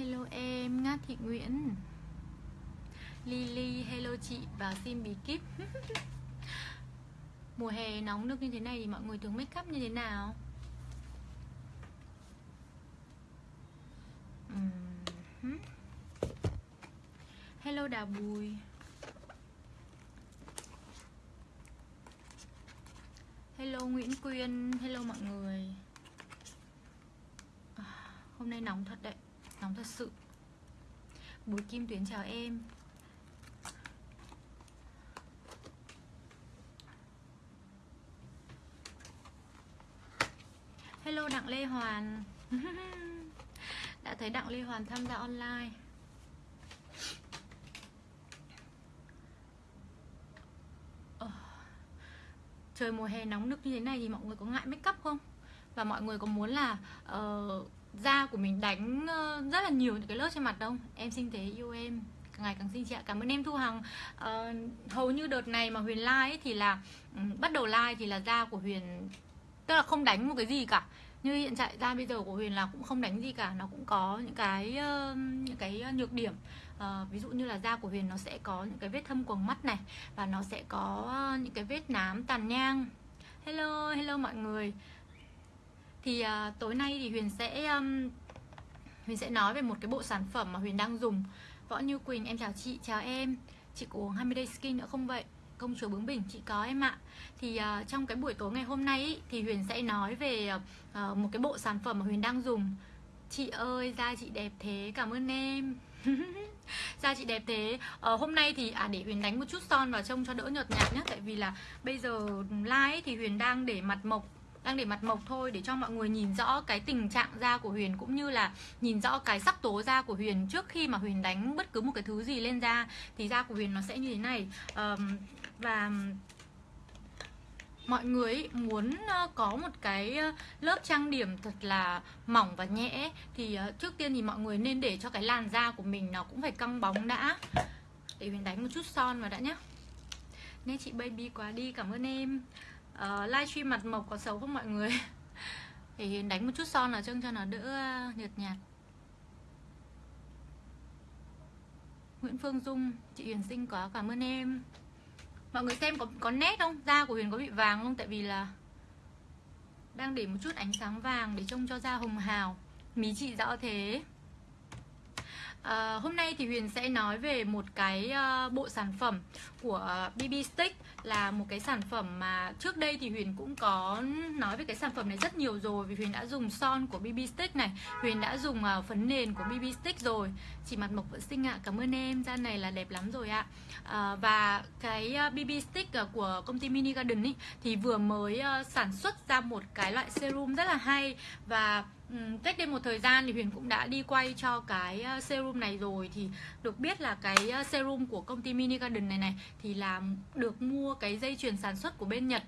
Hello em, Ngát Thị Nguyễn. Lily, hello chị và xin bí kíp. Mùa hè nóng được như thế này thì mọi người thường make up như thế nào? Hmm. Hello Đào Bùi. Hello Nguyễn Quyên, hello mọi người. À, hôm nay nóng thật đấy, sóng thật sự. Bùi Kim Tuyến chào em. Hello Đặng Lê Hoàn. Đã thấy Đặng Lê Hoàn tham gia online. Ờ, trời mùa hè nóng nực như thế này thì mọi người có ngại make up không? Và mọi người có muốn là uh, da của mình đánh ờ, rất là nhiều những cái lớp trên mặt đâu Em xinh thế yêu em. Càng ngày càng xinh chị ạ. Cảm ơn em thu hằng. Ờ, hầu như đợt này mà huyền like ấy thì là ừ, bắt đầu like thì là da của huyền tức là không đánh một cái gì cả. Như hiện tại da bây giờ của huyền là cũng không đánh gì cả. Nó cũng có những cái uh, những cái ờ, nhược điểm. Uh, ví dụ như là da của huyền nó sẽ có những cái vết thâm quầng mắt này và nó sẽ có những cái vết nám tàn nhang. Hello hello mọi người thì à, tối nay thì huyền sẽ um, huyền sẽ nói về một cái bộ sản phẩm mà huyền đang dùng. Võ như quỳnh em chào chị chào em. Chị có uống 20 day skin nữa không vậy? Công chúa bướng bỉnh chị có em ạ. Thì à, trong cái buổi tối ngày hôm nay ý, thì huyền sẽ nói về à, một cái bộ sản phẩm mà huyền đang dùng. Chị ơi da chị đẹp thế cảm ơn em. Da chị đẹp thế. Ờ, hôm nay thì à để huyền đánh một chút son vào trông cho đỡ nhợt nhạt nhé tại vì là bây giờ live thì huyền đang để mặt mộc đang để mặt mộc thôi để cho mọi người nhìn rõ cái tình trạng da của Huyền cũng như là nhìn rõ cái sắc tố da của Huyền trước khi mà Huyền đánh bất cứ một cái thứ gì lên da thì da của Huyền nó sẽ như thế này. Um, và mọi người muốn có một cái lớp trang điểm thật là mỏng và nhẹ thì ờ, trước tiên thì mọi người nên để cho cái làn da của mình nó cũng phải căng bóng đã. Để Huyền đánh một chút son vào đã nhé Nên chị baby quá đi cảm ơn em. Ờ, uh, livestream mặt mộc có xấu không mọi người? Thì Huyền đánh một chút son là trông cho nó đỡ ờ, nhợt nhạt. Nguyễn Phương Dung chị Huyền xinh quá cảm ơn em. Mọi người xem có có nét không? Da của Huyền có bị vàng không? Tại vì là đang để một chút ánh sáng vàng để trông cho da hồng hào. Mí chị rõ thế. À, hôm nay thì Huyền sẽ nói về một cái uh, bộ sản phẩm của ờ, BB Stick là một cái sản phẩm mà trước đây thì Huyền cũng có nói về cái sản phẩm này rất nhiều rồi vì Huyền đã dùng son của BB Stick này. Huyền đã dùng uh, phấn nền của BB Stick rồi. Chị mặt mộc vẫn xinh ạ. Cảm ơn em. Da này là đẹp lắm rồi ạ. À, và cái uh, BB Stick uh, của công ty Mini Garden ý, thì vừa mới uh, sản xuất ra một cái loại serum rất là hay và Ừ, cách đây một thời gian thì Huyền cũng đã đi quay cho cái ờ, serum này rồi. Thì được biết là cái ờ, serum của công ty Mini Garden này này thì là được mua cái dây chuyền sản xuất của bên Nhật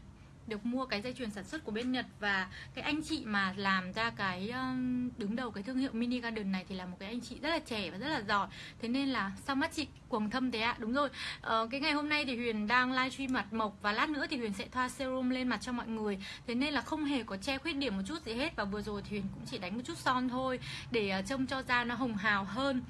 được mua cái dây chuyền sản xuất của bên Nhật và cái anh chị mà làm ra cái um, đứng đầu cái thương hiệu Mini Garden này thì là một cái anh chị rất là trẻ và rất là giỏi. Thế nên là sao mắt chị cuồng thâm thế ạ. Đúng rồi. Ờ, cái ngày hôm nay thì Huyền đang livestream mặt mộc và lát nữa thì Huyền sẽ thoa serum lên mặt cho mọi người. Thế nên là không hề có che khuyết điểm một chút gì hết và vừa rồi thì Huyền cũng chỉ đánh một chút son thôi để ờ, trông cho da nó hồng hào hơn.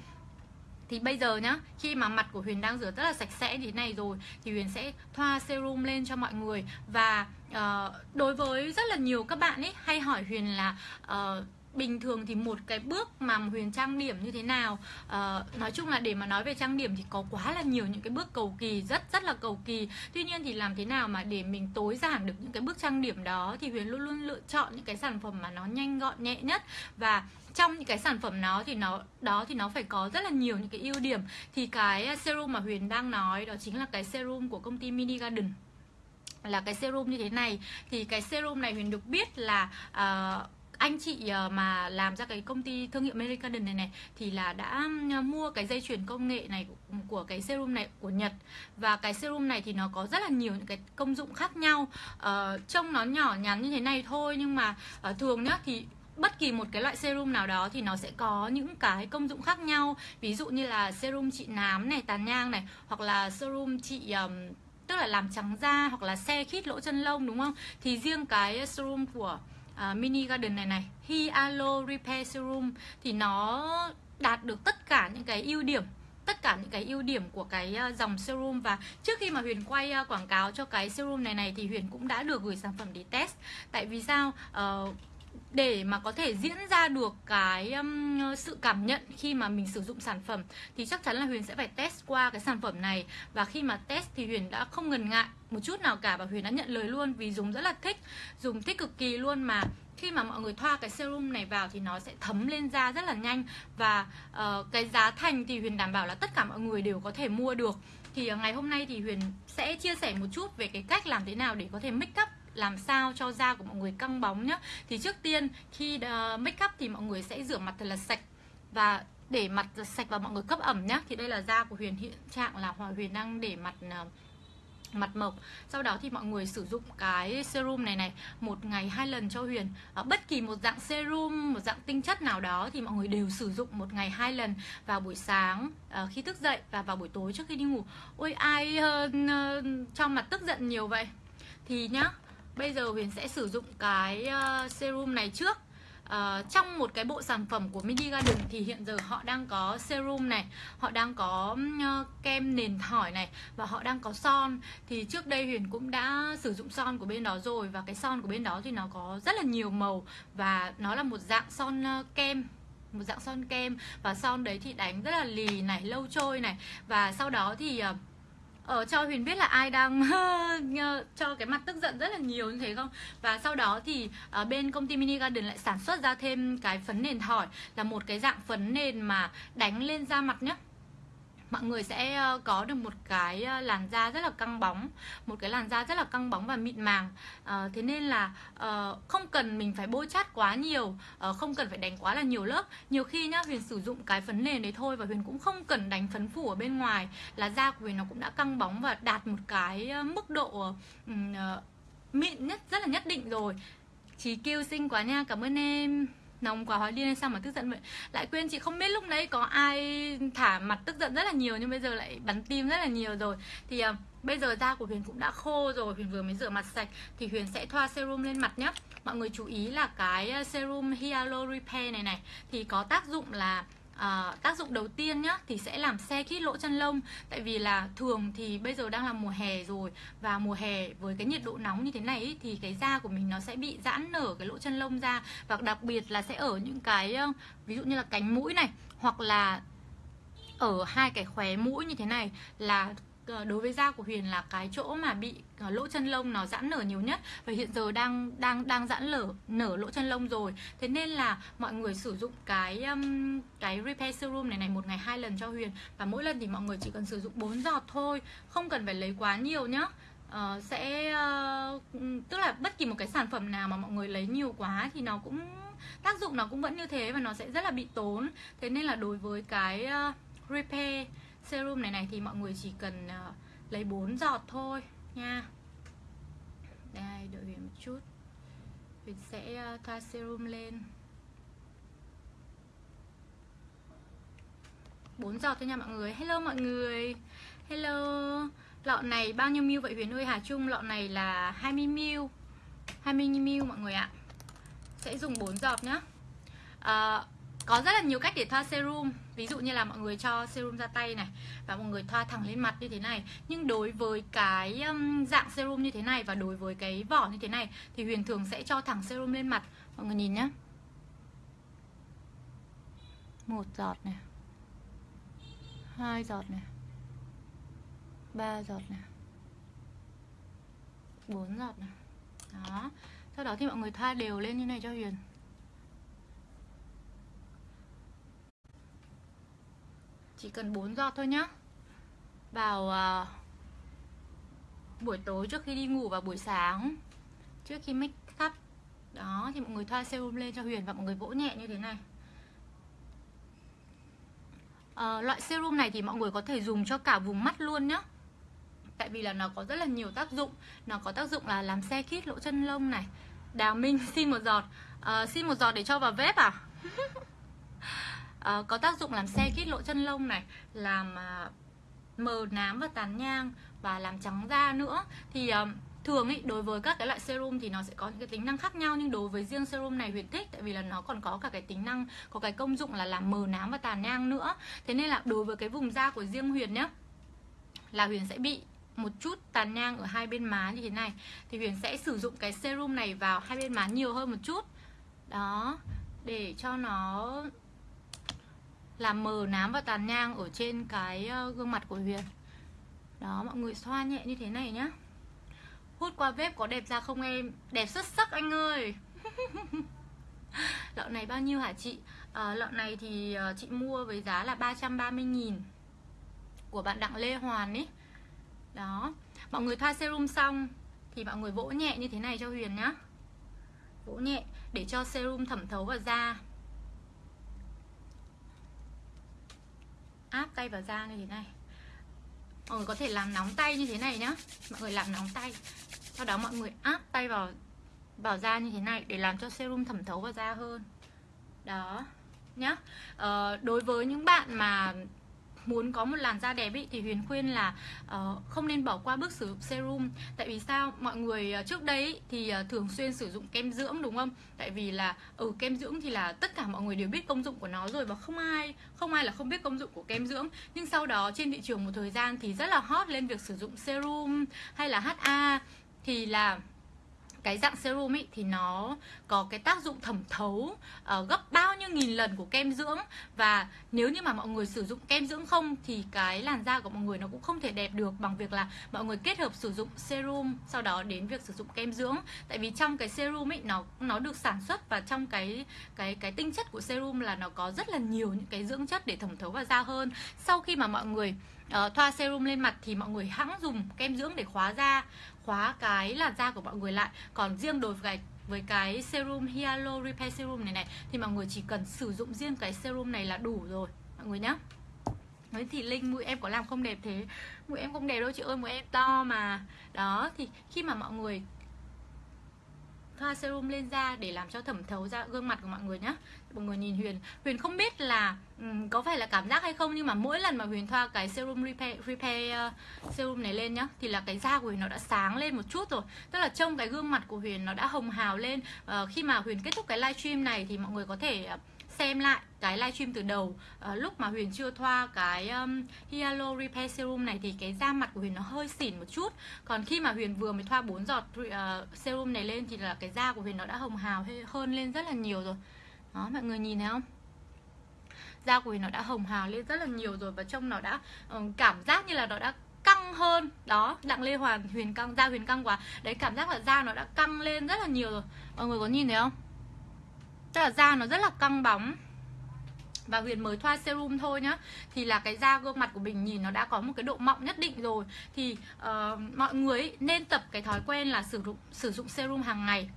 Thì bây giờ nhá khi mà mặt của Huyền đang rửa rất là sạch sẽ như thế này rồi thì Huyền sẽ thoa serum lên cho mọi người và uh, đối với rất là nhiều các bạn ấy hay hỏi Huyền là uh, bình thường thì một cái bước mà Huyền trang điểm như thế nào? Uh, nói chung là để mà nói về trang điểm thì có quá là nhiều những cái bước cầu kỳ rất rất là cầu kỳ. Tuy nhiên thì làm thế nào mà để mình tối giản được những cái bước trang điểm đó thì Huyền luôn luôn lựa chọn những cái sản phẩm mà nó nhanh gọn nhẹ nhất. Và trong những cái sản phẩm nó thì nó đó thì nó phải có rất là nhiều những cái ưu điểm. Thì cái serum mà Huyền đang nói đó chính là cái serum của công ty Mini Garden là cái serum như thế này. Thì cái serum này Huyền được biết là uh, anh chị ờ, mà làm ra cái công ty thương hiệu American này này thì là đã ờ, mua cái dây chuyền công nghệ này của, của cái serum này của Nhật. Và cái serum này thì nó có rất là nhiều những cái công dụng khác nhau. Uh, trông nó nhỏ nhắn như thế này thôi nhưng mà uh, thường nhá thì bất kỳ một cái loại serum nào đó thì nó sẽ có những cái công dụng khác nhau. Ví dụ như là serum trị nám này tàn nhang này hoặc là serum trị um, tức là làm trắng da hoặc là xe khít lỗ chân lông đúng không? Thì riêng cái serum của uh, mini garden này này Hyalo Repair Serum thì nó đạt được tất cả những cái ưu điểm tất cả những cái ưu điểm của cái à, dòng serum. Và trước khi mà Huyền quay à, quảng cáo cho cái serum này này thì Huyền cũng đã được gửi sản phẩm để test. Tại vì sao? Uh, để mà có thể diễn ra được cái um, sự cảm nhận khi mà mình sử dụng sản phẩm thì chắc chắn là Huyền sẽ phải test qua cái sản phẩm này. Và khi mà test thì Huyền đã không ngần ngại một chút nào cả và Huyền đã nhận lời luôn vì dùng rất là thích dùng thích cực kỳ luôn mà khi mà mọi người thoa cái serum này vào thì nó sẽ thấm lên da rất là nhanh. Và uh, cái giá thành thì Huyền đảm bảo là tất cả mọi người đều có thể mua được. Thì uh, ngày hôm nay thì Huyền sẽ chia sẻ một chút về cái cách làm thế nào để có thể make up làm sao cho da của mọi người căng bóng nhá. Thì trước tiên khi uh, make up thì mọi người sẽ rửa mặt thật là sạch và để mặt sạch và mọi người cấp ẩm nhá. Thì đây là da của Huyền hiện trạng là Hòa Huyền đang để mặt uh, mặt mộc. Sau đó thì mọi người sử dụng cái serum này này một ngày hai lần cho huyền. Ở bất kỳ một dạng serum một dạng tinh chất nào đó thì mọi người đều sử dụng một ngày hai lần vào buổi sáng uh, khi thức dậy và vào buổi tối trước khi đi ngủ. Ôi ai uh, uh, trong mặt tức giận nhiều vậy? Thì nhá bây giờ huyền sẽ sử dụng cái uh, serum này trước uh, trong một cái bộ sản phẩm của Mini Garden thì hiện giờ họ đang có serum này, họ đang có uh, kem nền thỏi này và họ đang có son. Thì trước đây Huyền cũng đã sử dụng son của bên đó rồi và cái son của bên đó thì nó có rất là nhiều màu và nó là một dạng son uh, kem một dạng son kem và son đấy thì đánh rất là lì này lâu trôi này và sau đó thì uh, ở cho Huyền biết là ai đang cho cái mặt tức giận rất là nhiều như thế không? Và sau đó thì uh, bên công ty Mini Garden lại sản xuất ra thêm cái phấn nền thỏi là một cái dạng phấn nền mà đánh lên da mặt nhé mọi người sẽ ờ, có được một cái ờ, làn da rất là căng bóng một cái làn da rất là căng bóng và mịn màng. À, thế nên là không cần mình phải bôi chát quá nhiều không cần phải đánh quá là nhiều lớp. Nhiều khi nhá huyền sử dụng cái phấn nền đấy thôi và huyền cũng không cần đánh phấn phủ ở bên ngoài là da của huyền nó cũng đã căng bóng và đạt một cái mức độ mịn nhất rất là nhất định rồi. Chí kêu xinh quá nha cảm ơn em nóng quá hóa điên hay sao mà tức giận vậy? Lại quên chị không biết lúc nãy có ai thả mặt tức giận rất là nhiều nhưng bây giờ lại bắn tim rất là nhiều rồi. Thì uh, bây giờ da của huyền cũng đã khô rồi huyền vừa mới rửa mặt sạch. Thì huyền sẽ thoa serum lên mặt nhé mọi người chú ý là cái ờ, serum Hyaluronic Repair này này thì có tác dụng là à, tác dụng đầu tiên nhá thì sẽ làm xe khít lỗ chân lông. Tại vì là thường thì bây giờ đang là mùa hè rồi và mùa hè với cái nhiệt độ nóng như thế này ý, thì cái da của mình nó sẽ bị giãn nở cái lỗ chân lông ra. Và đặc biệt là sẽ ở những cái ví dụ như là cánh mũi này hoặc là ở hai cái khóe mũi như thế này là Ờ, đối với da của Huyền là cái chỗ mà bị ờ, lỗ chân lông nó giãn nở nhiều nhất và hiện giờ đang đang đang giãn nở nở lỗ chân lông rồi. Thế nên là mọi người sử dụng cái um, cái repair serum này này một ngày hai lần cho Huyền và mỗi lần thì mọi người chỉ cần sử dụng 4 giọt thôi không cần phải lấy quá nhiều nhá. Uh, sẽ uh, tức là bất kỳ một cái sản phẩm nào mà mọi người lấy nhiều quá thì nó cũng tác dụng nó cũng vẫn như thế và nó sẽ rất là bị tốn. Thế nên là đối với cái uh, repair serum này này thì mọi người chỉ cần uh, lấy 4 giọt thôi nha. Đây đợi Huyền một chút. Huyền sẽ uh, thoa serum lên. 4 giọt thôi nha mọi người. Hello mọi người. Hello. Lọ này bao nhiêu mil vậy Huyền ơi? Hà Trung Lọ này là 20 mil 20 mil mọi người ạ. Sẽ dùng 4 giọt nhá. À, có rất là nhiều cách để thoa serum. Ví dụ như là mọi người cho serum ra tay này và mọi người thoa thẳng lên mặt như thế này. Nhưng đối với cái um, dạng serum như thế này và đối với cái vỏ như thế này thì huyền thường sẽ cho thẳng serum lên mặt. Mọi người nhìn nhá. Một giọt này. Hai giọt này. Ba giọt này. Bốn giọt này. Đó. Sau đó thì mọi người thoa đều lên như này cho huyền. Chỉ cần 4 giọt thôi nhá. Vào uh, buổi tối trước khi đi ngủ và buổi sáng trước khi make up đó thì mọi người thoa serum lên cho Huyền và mọi người vỗ nhẹ như thế này. À, loại serum này thì mọi người có thể dùng cho cả vùng mắt luôn nhá. Tại vì là nó có rất là nhiều tác dụng. Nó có tác dụng là làm xe khít lỗ chân lông này. Đào minh xin một giọt. À, xin một giọt để cho vào vết à? uh, có tác dụng làm xe khít lỗ chân lông này làm uh, mờ nám và tàn nhang và làm trắng da nữa. Thì uh, thường ấy đối với các cái loại serum thì nó sẽ có những cái tính năng khác nhau nhưng đối với riêng serum này huyền thích tại vì là nó còn có cả cái tính năng có cái công dụng là làm mờ nám và tàn nhang nữa. Thế nên là đối với cái vùng da của riêng huyền nhá là huyền sẽ bị một chút tàn nhang ở hai bên má như thế này. Thì huyền sẽ sử dụng cái serum này vào hai bên má nhiều hơn một chút. Đó để cho nó làm mờ nám và tàn nhang ở trên cái ờ, gương mặt của huyền. Đó mọi người xoa nhẹ như thế này nhá. Hút qua bếp có đẹp ra không em? Đẹp xuất sắc anh ơi! Lọ này bao nhiêu hả chị? À, lọ này thì ờ, chị mua với giá là 330 nghìn của bạn Đặng Lê Hoàn ấy đó mọi người thoa serum xong thì mọi người vỗ nhẹ như thế này cho Huyền nhá. Vỗ nhẹ để cho serum thẩm thấu vào da. Áp tay vào da như thế này. Mọi người có thể làm nóng tay như thế này nhá. Mọi người làm nóng tay. Sau đó mọi người áp tay vào vào da như thế này để làm cho serum thẩm thấu vào da hơn. Đó nhá. Ờ, đối với những bạn mà muốn có một làn da đẹp ý, thì Huyền khuyên là uh, không nên bỏ qua bước sử dụng serum. Tại vì sao? Mọi người uh, trước đây ý, thì uh, thường xuyên sử dụng kem dưỡng đúng không? Tại vì là ở ừ, kem dưỡng thì là tất cả mọi người đều biết công dụng của nó rồi và không ai không ai là không biết công dụng của kem dưỡng. Nhưng sau đó trên thị trường một thời gian thì rất là hot lên việc sử dụng serum hay là HA thì là cái dạng serum ấy thì nó có cái tác dụng thẩm thấu uh, gấp bao nhiêu nghìn lần của kem dưỡng. Và nếu như mà mọi người sử dụng kem dưỡng không thì cái làn da của mọi người nó cũng không thể đẹp được bằng việc là mọi người kết hợp sử dụng serum sau đó đến việc sử dụng kem dưỡng. Tại vì trong cái serum ấy nó nó được sản xuất và trong cái cái cái tinh chất của serum là nó có rất là nhiều những cái dưỡng chất để thẩm thấu vào da hơn. Sau khi mà mọi người uh, thoa serum lên mặt thì mọi người hãng dùng kem dưỡng để khóa da khóa cái làn da của mọi người lại. Còn riêng đối với với cái serum Hyalo Repair Serum này này. Thì mọi người chỉ cần sử dụng riêng cái serum này là đủ rồi, mọi người nhé Nói thì Linh, mũi em có làm không đẹp thế? Mũi em không đẹp đâu chị ơi, mũi em to mà. Đó, thì khi mà mọi người thoa serum lên da để làm cho thẩm thấu ra gương mặt của mọi người nhé mọi người nhìn Huyền. Huyền không biết là um, có phải là cảm giác hay không nhưng mà mỗi lần mà Huyền thoa cái serum repair, repair uh, serum này lên nhá thì là cái da của Huyền nó đã sáng lên một chút rồi. Tức là trông cái gương mặt của Huyền nó đã hồng hào lên. Uh, khi mà Huyền kết thúc cái livestream này thì mọi người có thể uh, xem lại cái livestream từ đầu. À, lúc mà Huyền chưa thoa cái um, Hyalo Repair Serum này thì cái da mặt của Huyền nó hơi xỉn một chút. Còn khi mà Huyền vừa mới thoa 4 giọt uh, serum này lên thì là cái da của Huyền nó đã hồng hào hơn lên rất là nhiều rồi đó mọi người nhìn thấy không? Da của mình nó đã hồng hào lên rất là nhiều rồi và trông nó đã uh, cảm giác như là nó đã căng hơn. Đó đặng lê hoàn huyền căng da huyền căng quá. Đấy cảm giác là da nó đã căng lên rất là nhiều rồi. Mọi người có nhìn thấy không? Tức là da nó rất là căng bóng. Và Huyền mới thoa serum thôi nhá. Thì là cái da gương mặt của mình nhìn nó đã có một cái độ mọng nhất định rồi. Thì uh, mọi người nên tập cái thói quen là sử dụng sử dụng serum hàng ngày.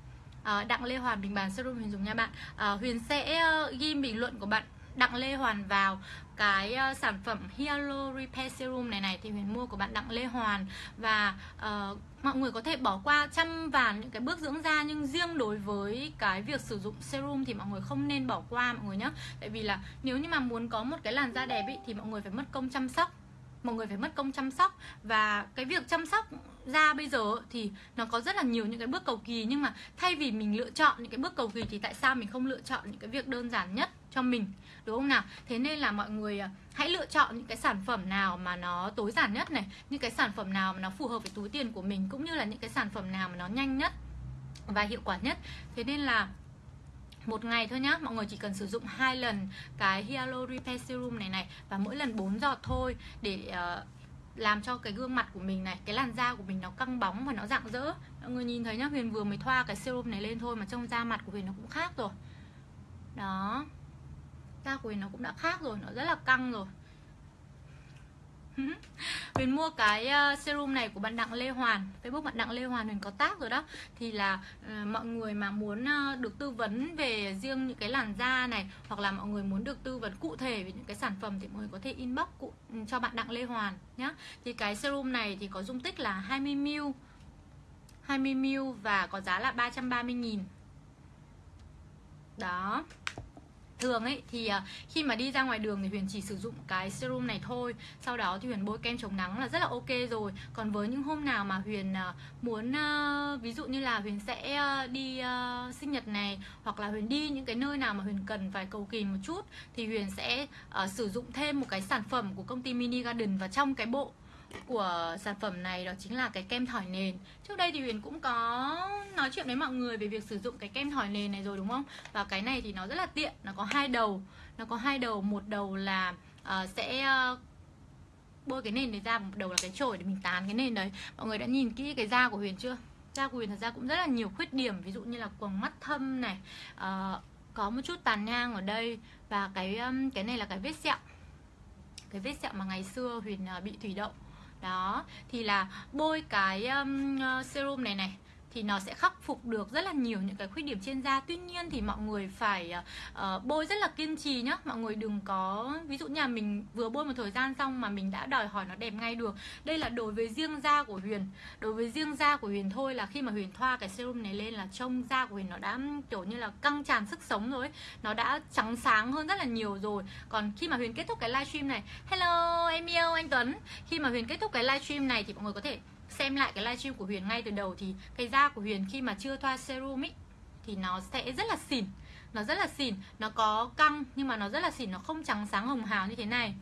Ờ, đặng lê hoàn bình bàn serum huyền dùng nha bạn. Ờ, huyền sẽ ờ, ghi bình luận của bạn đặng lê hoàn vào cái uh, sản phẩm hialo Repair Serum này này thì Huyền mua của bạn Đặng Lê Hoàn. Và uh, mọi người có thể bỏ qua trăm vàn những cái bước dưỡng da nhưng riêng đối với cái việc sử dụng serum thì mọi người không nên bỏ qua mọi người nhé tại vì là nếu như mà muốn có một cái làn da đẹp ý, thì mọi người phải mất công chăm sóc. Mọi người phải mất công chăm sóc. Và cái việc chăm sóc da bây giờ thì nó có rất là nhiều những cái bước cầu kỳ nhưng mà thay vì mình lựa chọn những cái bước cầu kỳ thì tại sao mình không lựa chọn những cái việc đơn giản nhất cho mình đúng không nào? Thế nên là mọi người à, hãy lựa chọn những cái sản phẩm nào mà nó tối giản nhất này những cái sản phẩm nào mà nó phù hợp với túi tiền của mình cũng như là những cái sản phẩm nào mà nó nhanh nhất và hiệu quả nhất. Thế nên là một ngày thôi nhá mọi người chỉ cần sử dụng hai lần cái Hyaluron Repair Serum này này và mỗi lần 4 giọt thôi để uh, làm cho cái gương mặt của mình này, cái làn da của mình nó căng bóng và nó rạng rỡ. Mọi người nhìn thấy nhá, huyền vừa mới thoa cái serum này lên thôi mà trong da mặt của huyền nó cũng khác rồi. Đó. Da của Huyền nó cũng đã khác rồi, nó rất là căng rồi. Huyền mua cái ờ, serum này của bạn Đặng Lê Hoàn. Facebook bạn Đặng Lê Hoàn Huyền có tác rồi đó. Thì là uh, mọi người mà muốn uh, được tư vấn về riêng những cái làn da này Hoặc là mọi người muốn được tư vấn cụ thể về những cái sản phẩm Thì mọi người có thể inbox cụ, ừ, cho bạn Đặng Lê Hoàn nhé Thì cái serum này thì có dung tích là 20ml 20ml và có giá là 330 nghìn. Đó thường ấy, thì à, khi mà đi ra ngoài đường thì huyền chỉ sử dụng cái serum này thôi. Sau đó thì huyền bôi kem chống nắng là rất là ok rồi. Còn với những hôm nào mà huyền à, muốn à, ví dụ như là huyền sẽ đi sinh nhật này, hoặc là huyền đi những cái nơi nào mà huyền cần phải cầu kỳ một chút, thì huyền sẽ sử dụng thêm một cái sản phẩm của công ty mini garden và trong cái bộ của sản phẩm này đó chính là cái kem thỏi nền. Trước đây thì Huyền cũng có nói chuyện với mọi người về việc sử dụng cái kem thỏi nền này rồi đúng không? Và cái này thì nó rất là tiện, nó có hai đầu. Nó có hai đầu, một đầu là uh, sẽ uh, bôi cái nền này ra một đầu là cái chổi để mình tán cái nền đấy. Mọi người đã nhìn kỹ cái da của Huyền chưa? Da của Huyền thật ra cũng rất là nhiều khuyết điểm Ví dụ như là quầng mắt thâm này uh, Có một chút tàn nhang ở đây Và cái um, cái này là cái vết sẹo. Cái vết sẹo mà ngày xưa Huyền uh, bị thủy đậu đó thì là bôi cái um, serum này này thì nó sẽ khắc phục được rất là nhiều những cái khuyết điểm trên da. Tuy nhiên thì mọi người phải uh, bôi rất là kiên trì nhá. Mọi người đừng có ví dụ nhà mình vừa bôi một thời gian xong mà mình đã đòi hỏi nó đẹp ngay được. Đây là đối với riêng da của huyền. Đối với riêng da của huyền thôi là khi mà huyền thoa cái serum này lên là trông da của huyền nó đã kiểu như là căng tràn sức sống rồi nó đã trắng sáng hơn rất là nhiều rồi. Còn khi mà huyền kết thúc cái livestream này hello em yêu anh tuấn. Khi mà huyền kết thúc cái livestream này thì mọi người có thể xem lại cái livestream của Huyền ngay từ đầu thì cái da của Huyền khi mà chưa thoa serum ý thì nó sẽ rất là xỉn. Nó rất là xỉn nó có căng nhưng mà nó rất là xỉn nó không trắng sáng hồng hào như thế này.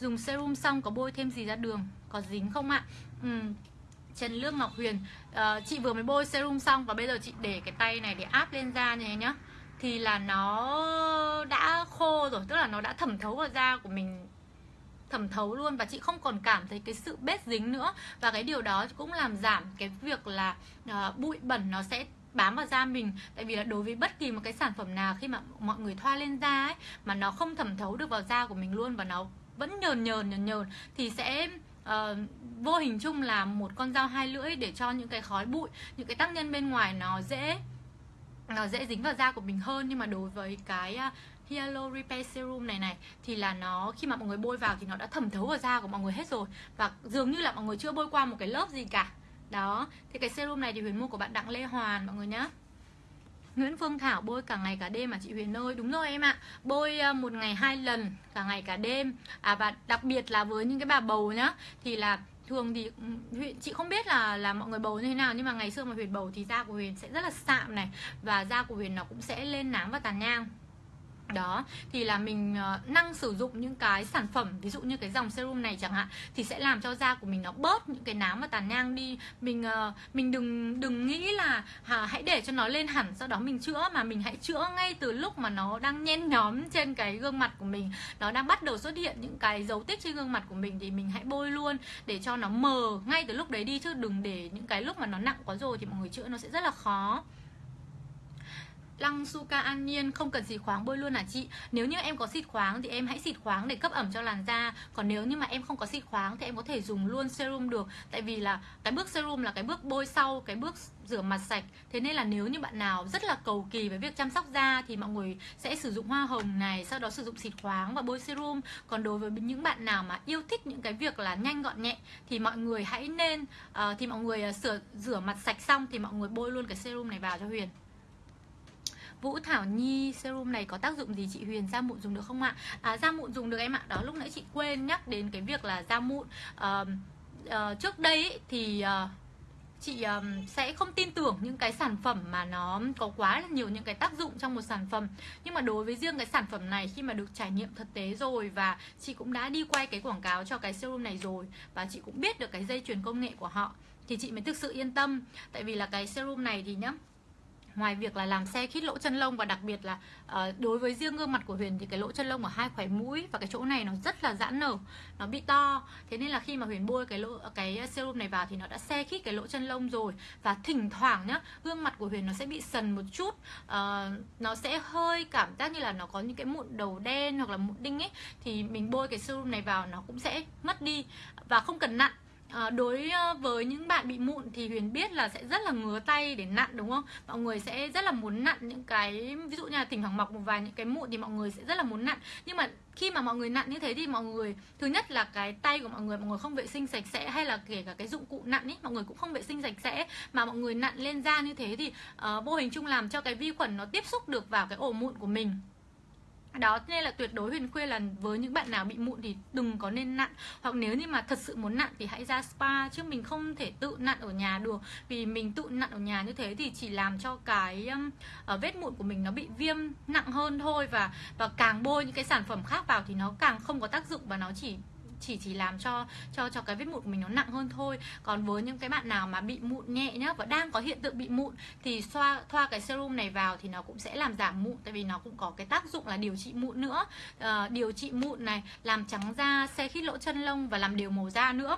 Dùng serum xong có bôi thêm gì ra đường có dính không ạ? Ừ. Trần Lương Ngọc Huyền uh, chị vừa mới bôi serum xong và bây giờ chị để cái tay này để áp lên da như thế nhá. Thì là nó đã khô rồi tức là nó đã thẩm thấu vào da của mình thẩm thấu luôn và chị không còn cảm thấy cái sự bết dính nữa. Và cái điều đó cũng làm giảm cái việc là uh, bụi bẩn nó sẽ bám vào da mình. Tại vì là đối với bất kỳ một cái sản phẩm nào khi mà mọi người thoa lên da ấy mà nó không thẩm thấu được vào da của mình luôn và nó vẫn nhờn nhờn nhờn nhờn thì sẽ uh, vô hình chung là một con dao hai lưỡi để cho những cái khói bụi những cái tác nhân bên ngoài nó dễ nó dễ dính vào da của mình hơn. Nhưng mà đối với cái uh, Hyalo Repair Serum này này. Thì là nó, khi mà mọi người bôi vào thì nó đã thẩm thấu vào da của mọi người hết rồi. Và dường như là mọi người chưa bôi qua một cái lớp gì cả. Đó, thì cái serum này thì Huyền mua của bạn Đặng Lê Hoàn, mọi người nhá. Nguyễn Phương Thảo bôi cả ngày cả đêm mà chị Huyền ơi. Đúng rồi em ạ. Bôi ờ, một ngày hai lần, cả ngày cả đêm. À Và đặc biệt là với những cái bà bầu nhá, Thì là thường thì ừ, Huyền, chị không biết là là mọi người bầu như thế nào, Nhưng mà ngày xưa mà Huyền bầu thì da của Huyền sẽ rất là sạm này, Và da của Huyền nó cũng sẽ lên nám và tàn nhang đó thì là mình ờ, năng sử dụng những cái sản phẩm ví dụ như cái dòng serum này chẳng hạn thì sẽ làm cho da của mình nó bớt những cái nám và tàn nhang đi. Mình ờ, mình đừng đừng nghĩ là à, hãy để cho nó lên hẳn sau đó mình chữa mà mình hãy chữa ngay từ lúc mà nó đang nhen nhóm trên cái gương mặt của mình. Nó đang bắt đầu xuất hiện những cái dấu tích trên gương mặt của mình thì mình hãy bôi luôn để cho nó mờ ngay từ lúc đấy đi chứ đừng để những cái lúc mà nó nặng quá rồi thì mọi người chữa nó sẽ rất là khó. Lăng Suka An Nhiên không cần xịt khoáng bôi luôn à chị? Nếu như em có xịt khoáng thì em hãy xịt khoáng để cấp ẩm cho làn da. Còn nếu như mà em không có xịt khoáng thì em có thể dùng luôn serum được. Tại vì là cái bước serum là cái bước bôi sau cái bước rửa mặt sạch. Thế nên là nếu như bạn nào rất là cầu kỳ với việc chăm sóc da Thì mọi người sẽ sử dụng hoa hồng này Sau đó sử dụng xịt khoáng và bôi serum. Còn đối với những bạn nào mà yêu thích những cái việc là nhanh gọn nhẹ Thì mọi người hãy nên uh, Thì mọi người uh, sửa, rửa mặt sạch xong Thì mọi người bôi luôn cái serum này vào cho Huyền. Vũ Thảo Nhi serum này có tác dụng gì chị Huyền da mụn dùng được không ạ? À, da mụn dùng được em ạ. Đó lúc nãy chị quên nhắc đến cái việc là da mụn. Uh, uh, trước đây ý, thì uh, chị um, sẽ không tin tưởng những cái sản phẩm mà nó có quá là nhiều những cái tác dụng trong một sản phẩm nhưng mà đối với riêng cái sản phẩm này khi mà được trải nghiệm thực tế rồi và chị cũng đã đi quay cái quảng cáo cho cái serum này rồi và chị cũng biết được cái dây chuyền công nghệ của họ thì chị mới thực sự yên tâm tại vì là cái serum này thì nhá ngoài việc là làm xe khít lỗ chân lông và đặc biệt là uh, đối với riêng gương mặt của Huyền thì cái lỗ chân lông ở hai khóe mũi và cái chỗ này nó rất là giãn nở nó bị to. Thế nên là khi mà Huyền bôi cái lỗ cái serum này vào thì nó đã xe khít cái lỗ chân lông rồi. Và thỉnh thoảng nhá gương mặt của Huyền nó sẽ bị sần một chút uh, nó sẽ hơi cảm giác như là nó có những cái mụn đầu đen hoặc là mụn đinh ấy thì mình bôi cái serum này vào nó cũng sẽ mất đi. Và không cần nặng à, đối ờ, với những bạn bị mụn thì huyền biết là sẽ rất là ngứa tay để nặn đúng không? Mọi người sẽ rất là muốn nặn những cái ví dụ như là thỉnh thoảng mọc một vài những cái mụn thì mọi người sẽ rất là muốn nặn. Nhưng mà khi mà mọi người nặn như thế thì mọi người thứ nhất là cái tay của mọi người mọi người không vệ sinh sạch sẽ hay là kể cả cái dụng cụ nặn ấy mọi người cũng không vệ sinh sạch sẽ. Mà mọi người nặn lên da như thế thì uh, vô hình chung làm cho cái vi khuẩn nó tiếp xúc được vào cái ổ mụn của mình đó nên là tuyệt đối huyền khuyên là với những bạn nào bị mụn thì đừng có nên nặn. Hoặc nếu như mà thật sự muốn nặn thì hãy ra spa chứ mình không thể tự nặn ở nhà được. Vì mình tự nặn ở nhà như thế thì chỉ làm cho cái um, uh, vết mụn của mình nó bị viêm nặng hơn thôi và và càng bôi những cái sản phẩm khác vào thì nó càng không có tác dụng và nó chỉ chỉ chỉ làm cho cho cho cái vết mụn của mình nó nặng hơn thôi. Còn với những cái bạn nào mà bị mụn nhẹ nhá và đang có hiện tượng bị mụn thì xoa thoa cái serum này vào thì nó cũng sẽ làm giảm mụn tại vì nó cũng có cái tác dụng là điều trị mụn nữa. À, điều trị mụn này làm trắng da xe khít lỗ chân lông và làm đều màu da nữa.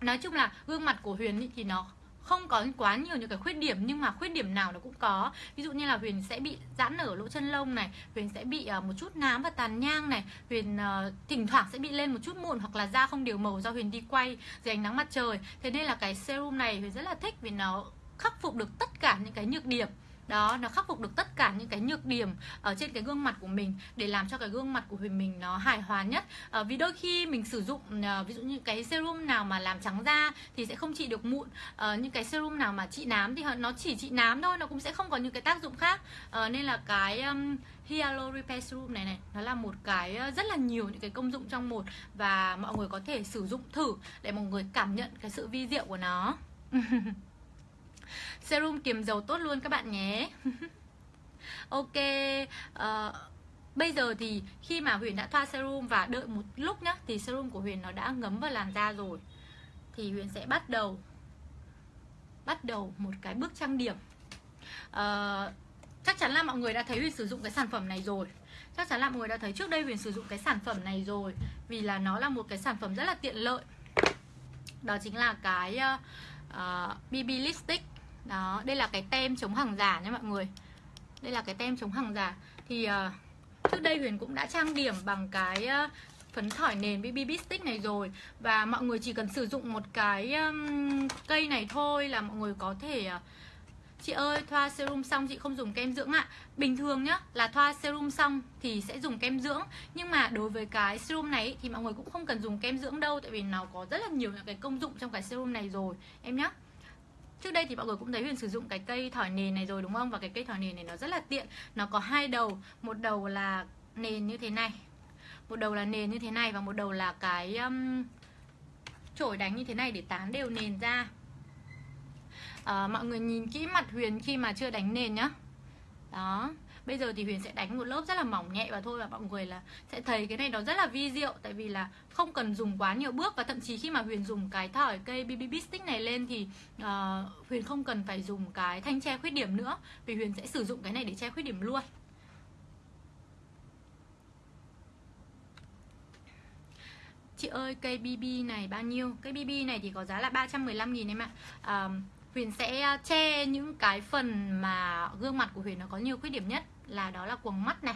Nói chung là gương mặt của huyền thì nó không có quá nhiều những cái khuyết điểm nhưng mà khuyết điểm nào nó cũng có. Ví dụ như là huyền sẽ bị giãn nở lỗ chân lông này huyền sẽ bị uh, một chút nám và tàn nhang này huyền uh, thỉnh thoảng sẽ bị lên một chút mụn hoặc là da không đều màu do huyền đi quay dưới ánh nắng mặt trời. Thế nên là cái serum này huyền rất là thích vì nó khắc phục được tất cả những cái nhược điểm đó nó khắc phục được tất cả những cái nhược điểm ở trên cái gương mặt của mình để làm cho cái gương mặt của mình nó hài hòa nhất. À, vì đôi khi mình sử dụng à, ví dụ như cái serum nào mà làm trắng da thì sẽ không trị được mụn. À, những cái serum nào mà trị nám thì nó chỉ trị nám thôi nó cũng sẽ không có những cái tác dụng khác. À, nên là cái um, Hyalo Repair Serum này này nó là một cái rất là nhiều những cái công dụng trong một và mọi người có thể sử dụng thử để mọi người cảm nhận cái sự vi diệu của nó. serum kiềm dầu tốt luôn các bạn nhé. Ok uh, bây giờ thì khi mà huyền đã thoa serum và đợi một lúc nhá thì serum của huyền nó đã ngấm vào làn da rồi thì huyền sẽ bắt đầu bắt đầu một cái bước trang điểm. Uh, chắc chắn là mọi người đã thấy huyền sử dụng cái sản phẩm này rồi. Chắc chắn là mọi người đã thấy trước đây huyền sử dụng cái sản phẩm này rồi vì là nó là một cái sản phẩm rất là tiện lợi. Đó chính là cái ờ, uh, uh, BB lipstick đó đây là cái tem chống hàng giả nha mọi người. Đây là cái tem chống hàng giả. Thì uh, trước đây huyền cũng đã trang điểm bằng cái uh, phấn thỏi nền BB stick này rồi. Và mọi người chỉ cần sử dụng một cái um, cây này thôi là mọi người có thể uh, Chị ơi, thoa serum xong chị không dùng kem dưỡng ạ. Bình thường nhá, là thoa serum xong thì sẽ dùng kem dưỡng. Nhưng mà đối với cái serum này thì mọi người cũng không cần dùng kem dưỡng đâu Tại vì nó có rất là nhiều những cái công dụng trong cái serum này rồi. Em nhá. Trước đây thì mọi người cũng thấy Huyền sử dụng cái cây thỏi nền này rồi đúng không? Và cái cây thỏi nền này nó rất là tiện. Nó có hai đầu Một đầu là nền như thế này Một đầu là nền như thế này Và một đầu là cái um, chổi đánh như thế này để tán đều nền ra. À, Mọi người nhìn kỹ mặt Huyền khi mà chưa đánh nền nhá. Đó. Bây giờ thì Huyền sẽ đánh một lớp rất là mỏng nhẹ và thôi và mọi người là sẽ thấy cái này nó rất là vi diệu tại vì là không cần dùng quá nhiều bước và thậm chí khi mà Huyền dùng cái thỏi cây BB stick này lên thì uh, Huyền không cần phải dùng cái thanh che khuyết điểm nữa vì Huyền sẽ sử dụng cái này để che khuyết điểm luôn. Chị ơi cây BB này bao nhiêu? Cây BB này thì có giá là 315 nghìn em ạ. Uh, Huyền sẽ ờ, che những cái phần mà gương mặt của Huyền nó có nhiều khuyết điểm nhất là đó là cuồng mắt này.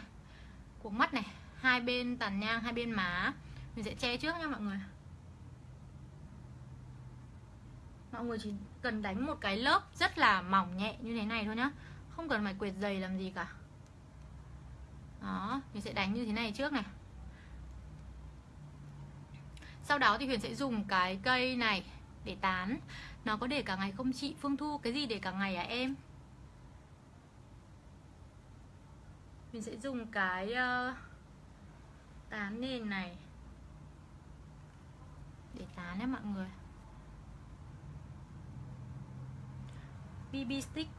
Quầng mắt này, hai bên tàn nhang, hai bên má. Mình sẽ che trước nha mọi người. Mọi người chỉ cần đánh một cái lớp rất là mỏng nhẹ như thế này thôi nhá. Không cần phải quệt dày làm gì cả. Đó mình sẽ đánh như thế này trước này. Sau đó thì Huyền sẽ dùng cái cây này để tán. Nó có để cả ngày không chị? Phương Thu Cái gì để cả ngày à em? Mình sẽ dùng cái uh, tán nền này. Để tán nhé mọi người. BB stick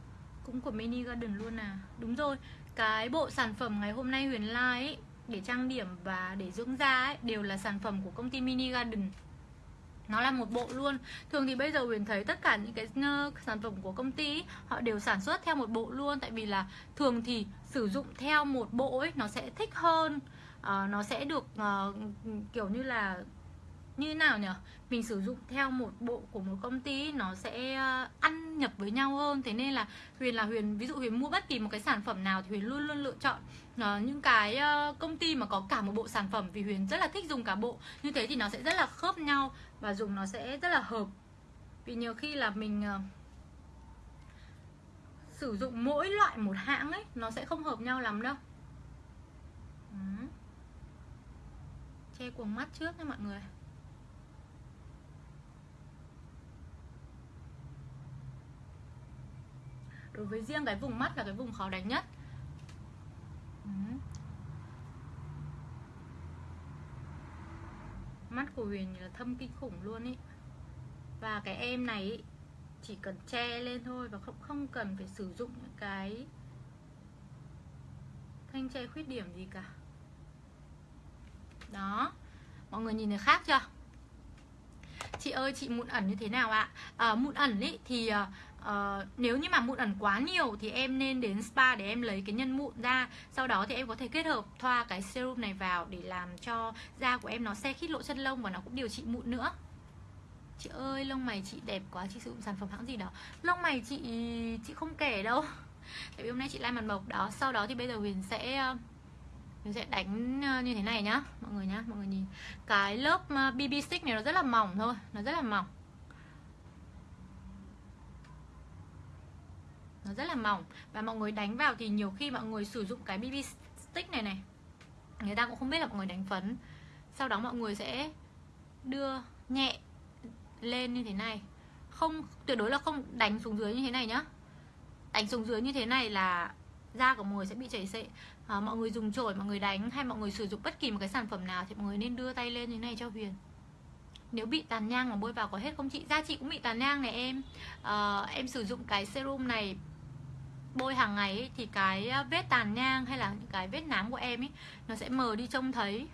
cũng của Mini Garden luôn à. Đúng rồi, cái bộ sản phẩm ngày hôm nay Huyền Lai ấy, để trang điểm và để dưỡng da ấy, đều là sản phẩm của công ty Mini Garden nó là một bộ luôn. Thường thì bây giờ huyền thấy tất cả những cái ờ, sản phẩm của công ty họ đều sản xuất theo một bộ luôn. Tại vì là thường thì sử dụng theo một bộ ấy nó sẽ thích hơn. Uh, nó sẽ được uh, kiểu như là như nào nhỉ? Mình sử dụng theo một bộ của một công ty nó sẽ ăn nhập với nhau hơn. Thế nên là huyền là huyền ví dụ huyền mua bất kỳ một cái sản phẩm nào thì huyền luôn luôn lựa chọn uh, những cái ờ, công ty mà có cả một bộ sản phẩm vì huyền rất là thích dùng cả bộ như thế thì nó sẽ rất là khớp nhau và dùng nó sẽ rất là hợp vì nhiều khi là mình ờ, sử dụng mỗi loại một hãng ấy nó sẽ không hợp nhau lắm đâu ừ. che cuồng mắt trước nha mọi người đối với riêng cái vùng mắt là cái vùng khó đánh nhất. Ừ. mắt của Huyền là thâm kinh khủng luôn ý. Và cái em này chỉ cần che lên thôi và không không cần phải sử dụng những cái thanh che khuyết điểm gì cả. Đó. Mọi người nhìn thấy khác chưa? Chị ơi chị mụn ẩn như thế nào ạ? À, mụn ẩn ý thì à, uh, nếu như mà mụn ẩn quá nhiều thì em nên đến spa để em lấy cái nhân mụn ra. Sau đó thì em có thể kết hợp thoa cái serum này vào để làm cho da của em nó xe khít lỗ chân lông và nó cũng điều trị mụn nữa. Chị ơi lông mày chị đẹp quá chị sử dụng sản phẩm hãng gì đó? Lông mày chị chị không kể đâu. Tại vì hôm nay chị lai mặt mộc đó. Sau đó thì bây giờ huyền sẽ ờ, mình sẽ đánh ờ, như thế này nhá. Mọi người nhá mọi người nhìn. Cái lớp BB stick này nó rất là mỏng thôi nó rất là mỏng. Nó rất là mỏng. Và mọi người đánh vào thì nhiều khi mọi người sử dụng cái BB stick này này. Người ta cũng không biết là mọi người đánh phấn. Sau đó mọi người sẽ đưa nhẹ lên như thế này. Không tuyệt đối là không đánh xuống dưới như thế này nhá. Đánh xuống dưới như thế này là da của mọi người sẽ bị chảy xệ. À, mọi người dùng chổi mọi người đánh hay mọi người sử dụng bất kỳ một cái sản phẩm nào thì mọi người nên đưa tay lên như thế này cho huyền. Nếu bị tàn nhang mà bôi vào có hết không chị? Da chị cũng bị tàn nhang này em. À, em sử dụng cái serum này bôi hàng ngày ấy, thì cái à, vết tàn nhang hay là những cái vết nám của em ấy nó sẽ mờ đi trông thấy.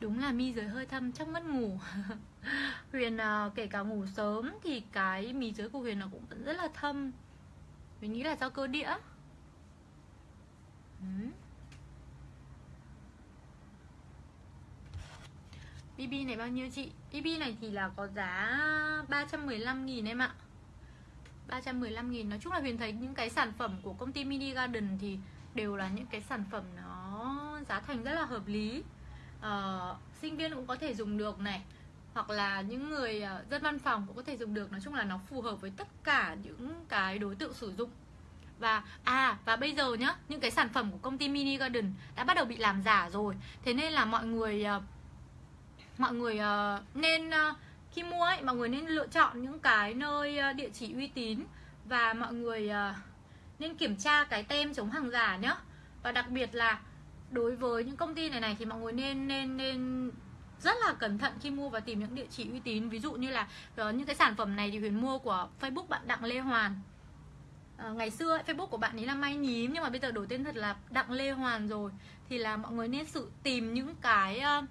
Đúng là mi dưới hơi thâm chắc mất ngủ. Huyền à, kể cả ngủ sớm thì cái mí dưới của huyền nó cũng vẫn rất là thâm. Mình nghĩ là do cơ đĩa ừ. BB này bao nhiêu chị? BB này thì là có giá 315 nghìn em ạ. 315 nghìn. Nói chung là Huyền thấy những cái sản phẩm của công ty Mini Garden thì đều là những cái sản phẩm nó giá thành rất là hợp lý. Uh, Sinh viên cũng có thể dùng được này hoặc là những người ờ, dân văn phòng cũng có thể dùng được. Nói chung là nó phù hợp với tất cả những cái đối tượng sử dụng. Và à và bây giờ nhá những cái sản phẩm của công ty mini garden đã bắt đầu bị làm giả rồi. Thế nên là mọi người ờ, mọi người nên khi mua ấy mọi người nên lựa chọn những cái nơi ờ, địa chỉ uy tín và mọi người ờ, nên kiểm tra cái tem chống hàng giả nhá. Và đặc biệt là đối với những công ty này này thì mọi người nên nên nên rất là cẩn thận khi mua và tìm những địa chỉ uy tín. Ví dụ như là ờ, những cái sản phẩm này thì huyền mua của facebook bạn đặng lê hoàn. À, ngày xưa ấy, facebook của bạn ấy là may nhím nhưng mà bây giờ đổi tên thật là đặng lê hoàn rồi. Thì là mọi người nên sự tìm những cái uh,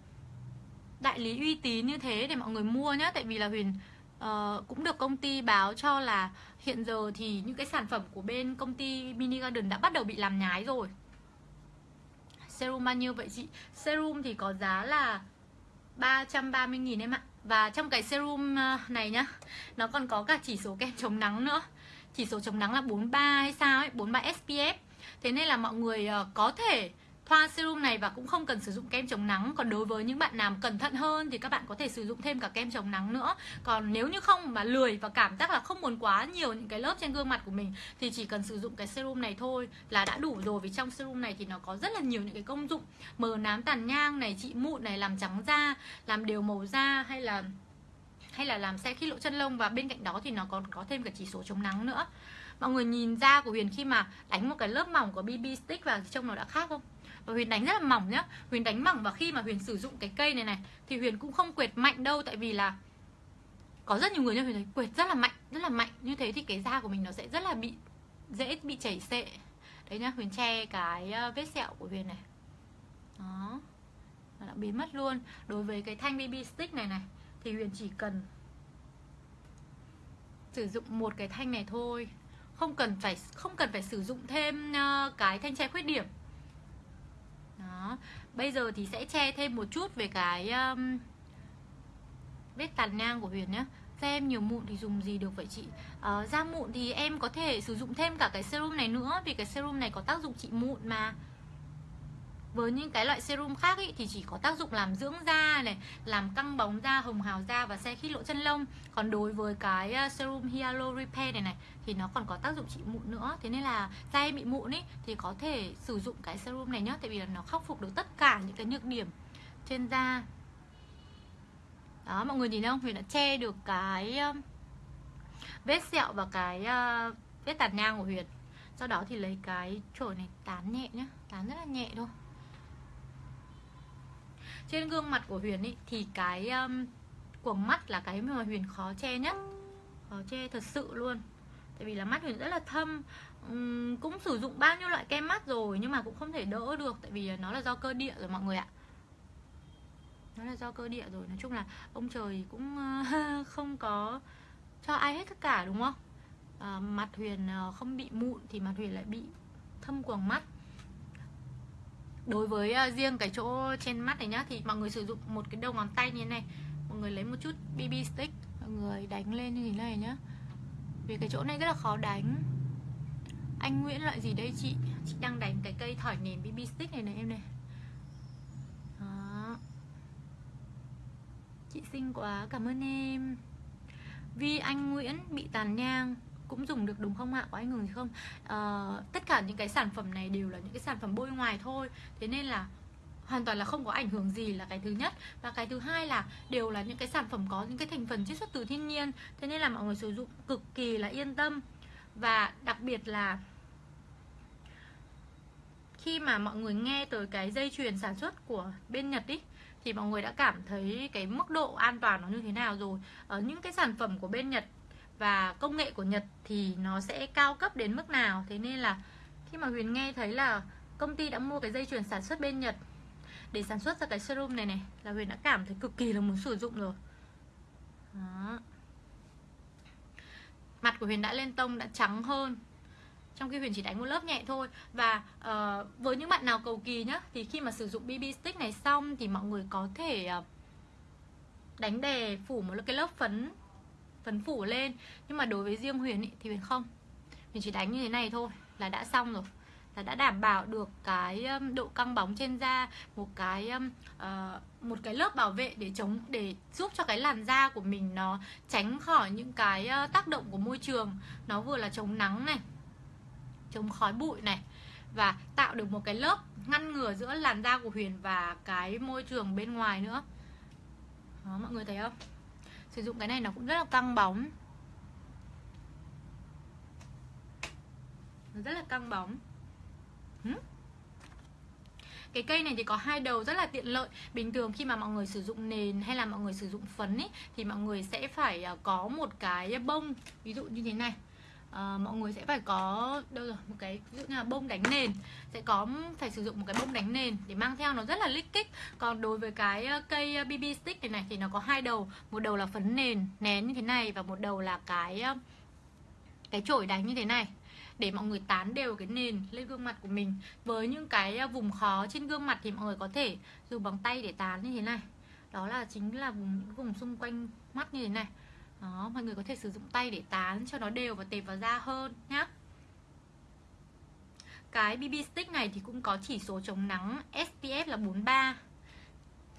đại lý uy tín như thế để mọi người mua nhé tại vì là huyền uh, cũng được công ty báo cho là hiện giờ thì những cái sản phẩm của bên công ty mini garden đã bắt đầu bị làm nhái rồi. Serum bao nhiêu vậy chị? Serum thì có giá là 330.000 em ạ. Và trong cái serum ờ, này nhá Nó còn có cả chỉ số kem chống nắng nữa. Chỉ số chống nắng là 43 hay sao ấy 43 SPF Thế nên là mọi người ờ, có thể thoa serum này và cũng không cần sử dụng kem chống nắng. Còn đối với những bạn nào cẩn thận hơn thì các bạn có thể sử dụng thêm cả kem chống nắng nữa. Còn nếu như không mà lười và cảm giác là không muốn quá nhiều những cái lớp trên gương mặt của mình thì chỉ cần sử dụng cái serum này thôi là đã đủ rồi. Vì trong serum này thì nó có rất là nhiều những cái công dụng. Mờ nám tàn nhang này, trị mụn này, làm trắng da, làm đều màu da hay là hay là làm xe khít lỗ chân lông. Và bên cạnh đó thì nó còn có thêm cả chỉ số chống nắng nữa. Mọi người nhìn da của Huyền khi mà đánh một cái lớp mỏng của BB stick vào thì trông nó đã khác không? Và Huyền đánh rất là mỏng nhá. Huyền đánh mỏng và khi mà Huyền sử dụng cái cây này này, thì Huyền cũng không quệt mạnh đâu, tại vì là có rất nhiều người như Huyền thấy quệt rất là mạnh, rất là mạnh. Như thế thì cái da của mình nó sẽ rất là bị, dễ bị chảy xệ. Đấy nhá, Huyền che cái ờ, vết sẹo của Huyền này. Đó. Nó đã biến mất luôn. Đối với cái thanh BB stick này này, thì Huyền chỉ cần sử dụng một cái thanh này thôi. Không cần phải, không cần phải sử dụng thêm ờ, cái thanh che khuyết điểm đó. Bây giờ thì sẽ che thêm một chút về cái um, vết tàn nhang của huyền nhé da em nhiều mụn thì dùng gì được vậy chị? Uh, da mụn thì em có thể sử dụng thêm cả cái serum này nữa vì cái serum này có tác dụng trị mụn mà với những cái loại serum khác ý, thì chỉ có tác dụng làm dưỡng da này làm căng bóng da hồng hào da và xe khít lỗ chân lông. Còn đối với cái ờ, serum hyalo repair này này thì nó còn có tác dụng trị mụn nữa. Thế nên là da em bị mụn ý thì có thể sử dụng cái serum này nhá tại vì là nó khắc phục được tất cả những cái nhược điểm trên da. Đó mọi người nhìn thấy không? Huyền đã che được cái ờ, vết sẹo và cái ờ, vết tàn nhang của huyền. Sau đó thì lấy cái chổi này tán nhẹ nhá tán rất là nhẹ thôi trên gương mặt của Huyền ý thì cái um, của mắt là cái mà Huyền khó che nhất. Khó che thật sự luôn. Tại vì là mắt Huyền rất là thâm. Um, cũng sử dụng bao nhiêu loại kem mắt rồi nhưng mà cũng không thể đỡ được tại vì nó là do cơ địa rồi mọi người ạ. Nó là do cơ địa rồi. Nói chung là ông trời cũng ờ, không có cho ai hết tất cả đúng không? À, mặt huyền ờ, không bị mụn thì mặt huyền lại bị thâm quầng mắt đối với uh, riêng cái chỗ trên mắt này nhá thì mọi người sử dụng một cái đầu ngón tay như thế này. Mọi người lấy một chút bb stick mọi người đánh lên như thế này nhá. Vì cái chỗ này rất là khó đánh. Anh Nguyễn loại gì đây chị? Chị đang đánh cái cây thỏi nền bb stick này này em này. Đó. chị xinh quá cảm ơn em. Vì Anh Nguyễn bị tàn nhang cũng dùng được đúng không ạ? Có ảnh hưởng gì không? À, tất cả những cái sản phẩm này đều là những cái sản phẩm bôi ngoài thôi. Thế nên là hoàn toàn là không có ảnh hưởng gì là cái thứ nhất. Và cái thứ hai là đều là những cái sản phẩm có những cái thành phần chiết xuất từ thiên nhiên. Thế nên là mọi người sử dụng cực kỳ là yên tâm. Và đặc biệt là khi mà mọi người nghe tới cái dây chuyền sản xuất của bên Nhật ý thì mọi người đã cảm thấy cái mức độ an toàn nó như thế nào rồi. Ở những cái sản phẩm của bên Nhật và công nghệ của Nhật thì nó sẽ cao cấp đến mức nào? Thế nên là khi mà Huyền nghe thấy là công ty đã mua cái dây chuyền sản xuất bên Nhật để sản xuất ra cái serum này này là Huyền đã cảm thấy cực kỳ là muốn sử dụng rồi. Đó. mặt của Huyền đã lên tông đã trắng hơn. Trong khi Huyền chỉ đánh một lớp nhẹ thôi. Và uh, với những bạn nào cầu kỳ nhá thì khi mà sử dụng BB stick này xong thì mọi người có thể uh, đánh đề phủ một cái lớp phấn phấn phủ lên. Nhưng mà đối với riêng Huyền ý, thì Huyền không. Huyền chỉ đánh như thế này thôi là đã xong rồi. Là đã đảm bảo được cái um, độ căng bóng trên da một cái uh, một cái lớp bảo vệ để chống để giúp cho cái làn da của mình nó tránh khỏi những cái ờ, tác động của môi trường. Nó vừa là chống nắng này chống khói bụi này và tạo được một cái lớp ngăn ngừa giữa làn da của Huyền và cái môi trường bên ngoài nữa. Đó mọi người thấy không? Sử dụng cái này nó cũng rất là căng bóng. Nó rất là căng bóng. Cái cây này thì có hai đầu rất là tiện lợi. Bình thường khi mà mọi người sử dụng nền hay là mọi người sử dụng phấn ý, thì mọi người sẽ phải à, có một cái bông ví dụ như thế này à, mọi người sẽ phải có đâu rồi một cái ví dụ như là bông đánh nền. Sẽ có phải sử dụng một cái bông đánh nền để mang theo nó rất là lích kích. Còn đối với cái ờ, cây ờ, BB stick này này thì nó có hai đầu. Một đầu là phấn nền nén như thế này và một đầu là cái cái chổi đánh như thế này. Để mọi người tán đều cái nền lên gương mặt của mình. Với những cái vùng khó trên gương mặt thì mọi người có thể dùng bằng tay để tán như thế này. Đó là chính là vùng vùng xung quanh mắt như thế này đó mọi người có thể sử dụng tay để tán cho nó đều và tệp vào da hơn nhá. Cái BB stick này thì cũng có chỉ số chống nắng SPF là 43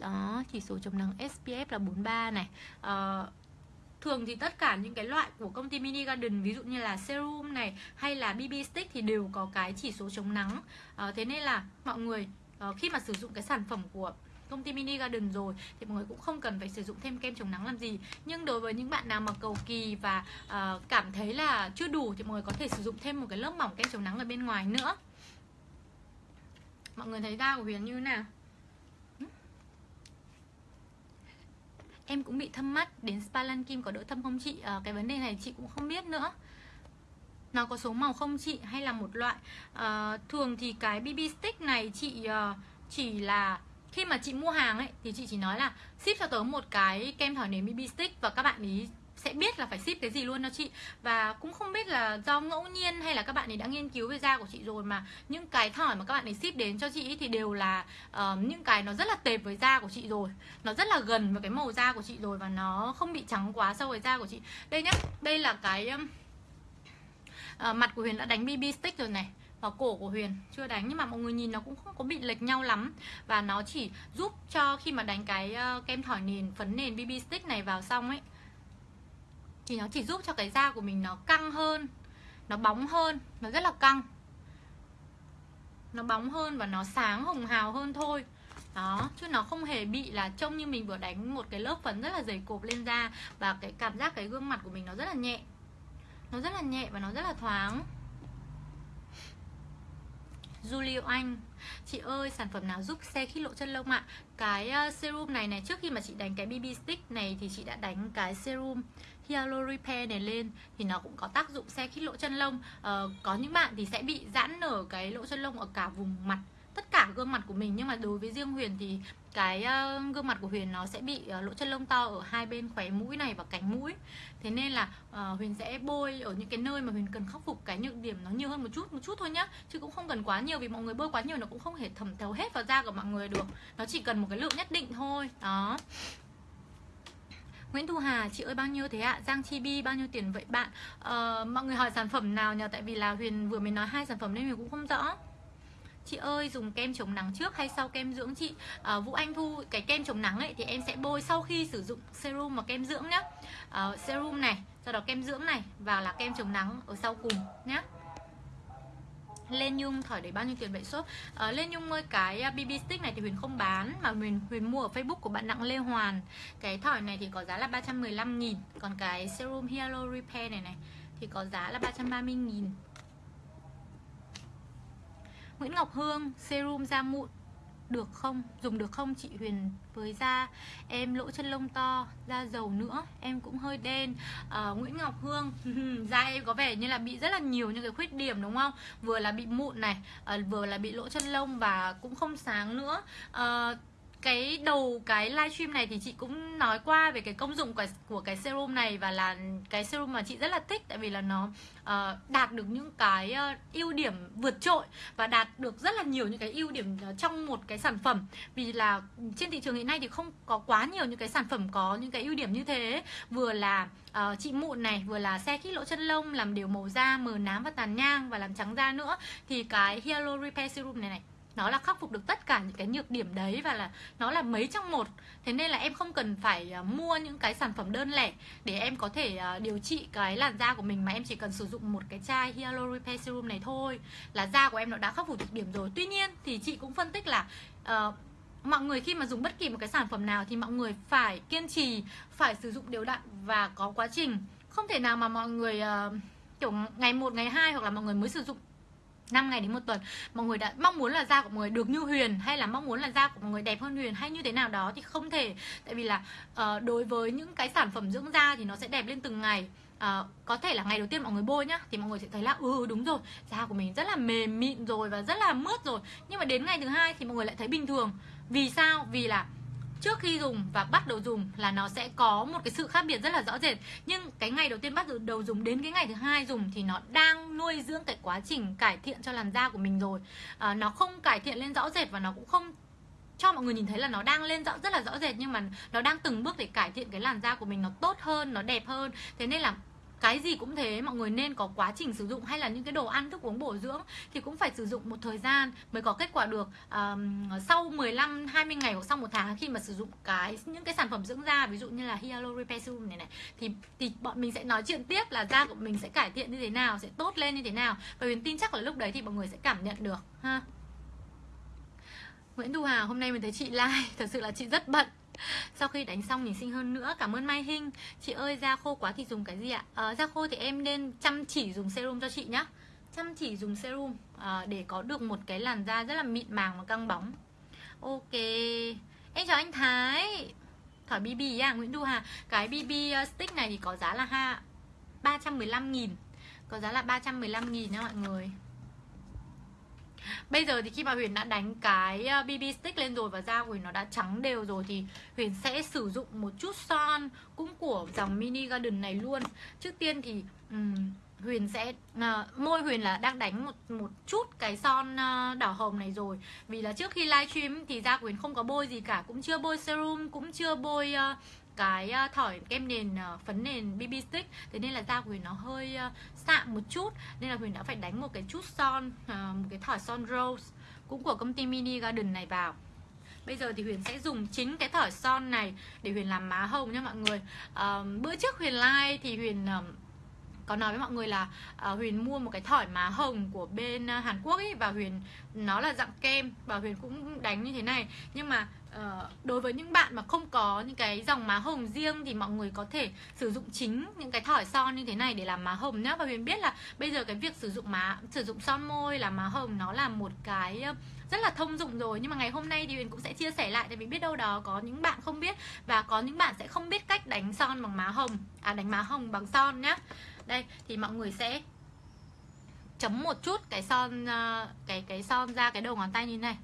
đó chỉ số chống nắng SPF là 43 này. Uh, thường thì tất cả những cái loại của công ty Mini Garden ví dụ như là serum này hay là BB stick thì đều có cái chỉ số chống nắng. Uh, thế nên là mọi người ờ, khi mà sử dụng cái sản phẩm của công ty mini garden rồi thì mọi người cũng không cần phải sử dụng thêm kem chống nắng làm gì. Nhưng đối với những bạn nào mà cầu kỳ và uh, cảm thấy là chưa đủ thì mọi người có thể sử dụng thêm một cái lớp mỏng kem chống nắng ở bên ngoài nữa. Mọi người thấy da của huyền như thế nào? Em cũng bị thâm mắt đến spa lan kim có đỡ thâm không chị? À, cái vấn đề này chị cũng không biết nữa. Nó có số màu không chị? Hay là một loại? À, thường thì cái bb stick này chị uh, chỉ là khi mà chị mua hàng ấy thì chị chỉ nói là ship cho tớ một cái kem thỏi nếm BB stick và các bạn ý sẽ biết là phải ship cái gì luôn cho chị. Và cũng không biết là do ngẫu nhiên hay là các bạn ấy đã nghiên cứu về da của chị rồi mà những cái thỏi mà các bạn ấy ship đến cho chị thì đều là uh, những cái nó rất là tệp với da của chị rồi. Nó rất là gần với cái màu da của chị rồi và nó không bị trắng quá sâu với da của chị. Đây nhá đây là cái uh, mặt của Huyền đã đánh BB stick rồi này vào cổ của Huyền, chưa đánh. Nhưng mà mọi người nhìn nó cũng không có bị lệch nhau lắm. Và nó chỉ giúp cho khi mà đánh cái ờ, kem thỏi nền, phấn nền BB stick này vào xong ấy, thì nó chỉ giúp cho cái da của mình nó căng hơn, nó bóng hơn, nó rất là căng. Nó bóng hơn và nó sáng hồng hào hơn thôi. Đó, chứ nó không hề bị là trông như mình vừa đánh một cái lớp phấn rất là dày cộp lên da. Và cái cảm giác, cái gương mặt của mình nó rất là nhẹ. Nó rất là nhẹ và nó rất là thoáng. Julio Anh. Chị ơi sản phẩm nào giúp xe khít lỗ chân lông ạ? Cái ờ, serum này này trước khi mà chị đánh cái BB stick này Thì chị đã đánh cái serum Hyaluronic Repair này lên Thì nó cũng có tác dụng xe khít lỗ chân lông. Uh, Có những bạn thì sẽ bị giãn nở cái lỗ chân lông ở cả vùng mặt tất cả gương mặt của mình nhưng mà đối với riêng Huyền thì cái uh, gương mặt của Huyền nó sẽ bị uh, lỗ chân lông to ở hai bên khóe mũi này và cánh mũi thế nên là uh, Huyền sẽ bôi ở những cái nơi mà Huyền cần khắc phục cái nhược điểm nó nhiều hơn một chút một chút thôi nhá chứ cũng không cần quá nhiều vì mọi người bôi quá nhiều nó cũng không thể thẩm thấu hết vào da của mọi người được nó chỉ cần một cái lượng nhất định thôi đó Nguyễn Thu Hà, chị ơi bao nhiêu thế ạ? Giang Chi Bi bao nhiêu tiền vậy bạn? Uh, mọi người hỏi sản phẩm nào nhờ? Tại vì là Huyền vừa mới nói hai sản phẩm nên Huyền cũng không rõ chị ơi dùng kem chống nắng trước hay sau kem dưỡng chị? À, Vũ Anh Thu cái kem chống nắng ấy thì em sẽ bôi sau khi sử dụng serum và kem dưỡng nhá. À, serum này sau đó kem dưỡng này và là kem chống nắng ở sau cùng nhá. Lên Nhung thỏi để bao nhiêu tiền vậy shop? À, Lên Nhung ơi cái à, BB stick này thì Huyền không bán Mà Huyền, Huyền mua ở Facebook của bạn Đặng Lê Hoàn. Cái thỏi này thì có giá là 315 nghìn Còn cái serum Hyaluron Repair này này Thì có giá là 330 nghìn. Nguyễn Ngọc Hương serum da mụn được không? Dùng được không chị Huyền? Với da em lỗ chân lông to da dầu nữa em cũng hơi đen. À, Nguyễn Ngọc Hương da em có vẻ như là bị rất là nhiều những cái khuyết điểm đúng không? Vừa là bị mụn này à, vừa là bị lỗ chân lông và cũng không sáng nữa. À, cái đầu cái livestream này thì chị cũng nói qua về cái công dụng của, của cái serum này và là cái serum mà chị rất là thích tại vì là nó uh, đạt được những cái uh, ưu điểm vượt trội và đạt được rất là nhiều những cái ưu điểm uh, trong một cái sản phẩm. Vì là trên thị trường hiện nay thì không có quá nhiều những cái sản phẩm có những cái ưu điểm như thế. Vừa là uh, trị mụn này vừa là xe khít lỗ chân lông làm đều màu da mờ nám và tàn nhang và làm trắng da nữa. Thì cái Hyaluron Repair Serum này này nó là khắc phục được tất cả những cái nhược điểm đấy và là nó là mấy trong một. Thế nên là em không cần phải à, mua những cái sản phẩm đơn lẻ để em có thể à, điều trị cái làn da của mình mà em chỉ cần sử dụng một cái chai Hyaluronic Repair Serum này thôi. Là da của em nó đã khắc phục được điểm rồi. Tuy nhiên thì chị cũng phân tích là uh, mọi người khi mà dùng bất kỳ một cái sản phẩm nào thì mọi người phải kiên trì phải sử dụng đều đặn và có quá trình. Không thể nào mà mọi người uh, kiểu ngày một ngày hai hoặc là mọi người mới sử dụng 5 ngày đến một tuần. Mọi người đã mong muốn là da của mọi người được như Huyền hay là mong muốn là da của mọi người đẹp hơn Huyền hay như thế nào đó thì không thể. Tại vì là uh, đối với những cái sản phẩm dưỡng da thì nó sẽ đẹp lên từng ngày. Uh, có thể là ngày đầu tiên mọi người bôi nhá thì mọi người sẽ thấy là ừ đúng rồi da của mình rất là mềm mịn rồi và rất là mướt rồi. Nhưng mà đến ngày thứ hai thì mọi người lại thấy bình thường. Vì sao? Vì là trước khi dùng và bắt đầu dùng là nó sẽ có một cái sự khác biệt rất là rõ rệt. Nhưng cái ngày đầu tiên bắt đầu dùng đến cái ngày thứ hai dùng thì nó đang nuôi dưỡng cái quá trình cải thiện cho làn da của mình rồi. À, nó không cải thiện lên rõ rệt và nó cũng không cho mọi người nhìn thấy là nó đang lên rõ rất là rõ rệt nhưng mà nó đang từng bước để cải thiện cái làn da của mình nó tốt hơn nó đẹp hơn. Thế nên là cái gì cũng thế mọi người nên có quá trình sử dụng hay là những cái đồ ăn thức uống bổ dưỡng thì cũng phải sử dụng một thời gian mới có kết quả được. Um, sau 15 20 ngày hoặc sau một tháng khi mà sử dụng cái những cái sản phẩm dưỡng da ví dụ như là Hyaluronic Repair Serum này này thì thì bọn mình sẽ nói chuyện tiếp là da của mình sẽ cải thiện như thế nào sẽ tốt lên như thế nào. Và mình tin chắc là lúc đấy thì mọi người sẽ cảm nhận được ha. Nguyễn Thu Hà hôm nay mình thấy chị like thật sự là chị rất bận sau khi đánh xong nhìn xinh hơn nữa. Cảm ơn mai hinh. Chị ơi da khô quá thì dùng cái gì ạ? À, da khô thì em nên chăm chỉ dùng serum cho chị nhá. Chăm chỉ dùng serum à, để có được một cái làn da rất là mịn màng và căng bóng. Ok. Em chào anh thái. Thỏi bb à nguyễn thu hà. Cái bb ờ, stick này thì có giá là ha 315 nghìn. Có giá là 315 nghìn nha mọi người. Bây giờ thì khi mà Huyền đã đánh cái ờ, BB stick lên rồi và da của Huyền nó đã trắng đều rồi thì Huyền sẽ sử dụng một chút son cũng của dòng mini garden này luôn. Trước tiên thì um, Huyền sẽ uh, môi Huyền là đang đánh một một chút cái son uh, đỏ hồng này rồi vì là trước khi livestream thì da của Huyền không có bôi gì cả cũng chưa bôi serum cũng chưa bôi uh, cái ờ, thỏi kem nền ờ, phấn nền BB stick. Thế nên là da của Huyền nó hơi ờ, sạm một chút nên là Huyền đã phải đánh một cái chút son một cái thỏi son rose cũng của công ty Mini Garden này vào. Bây giờ thì Huyền sẽ dùng chính cái thỏi son này để Huyền làm má hồng nha mọi người. À, Bữa trước Huyền like thì Huyền uh, có nói với mọi người là uh, Huyền mua một cái thỏi má hồng của bên uh, Hàn Quốc ấy và Huyền nó là dạng kem và Huyền cũng đánh như thế này. Nhưng mà Ờ, đối với những bạn mà không có những cái dòng má hồng riêng thì mọi người có thể sử dụng chính những cái thỏi son như thế này để làm má hồng nhá. Và Huyền biết là bây giờ cái việc sử dụng má, sử dụng son môi là má hồng nó là một cái rất là thông dụng rồi. Nhưng mà ngày hôm nay thì Huyền cũng sẽ chia sẻ lại tại vì biết đâu đó có những bạn không biết và có những bạn sẽ không biết cách đánh son bằng má hồng à đánh má hồng bằng son nhá. Đây, thì mọi người sẽ chấm một chút cái son cái cái son ra cái đầu ngón tay như này.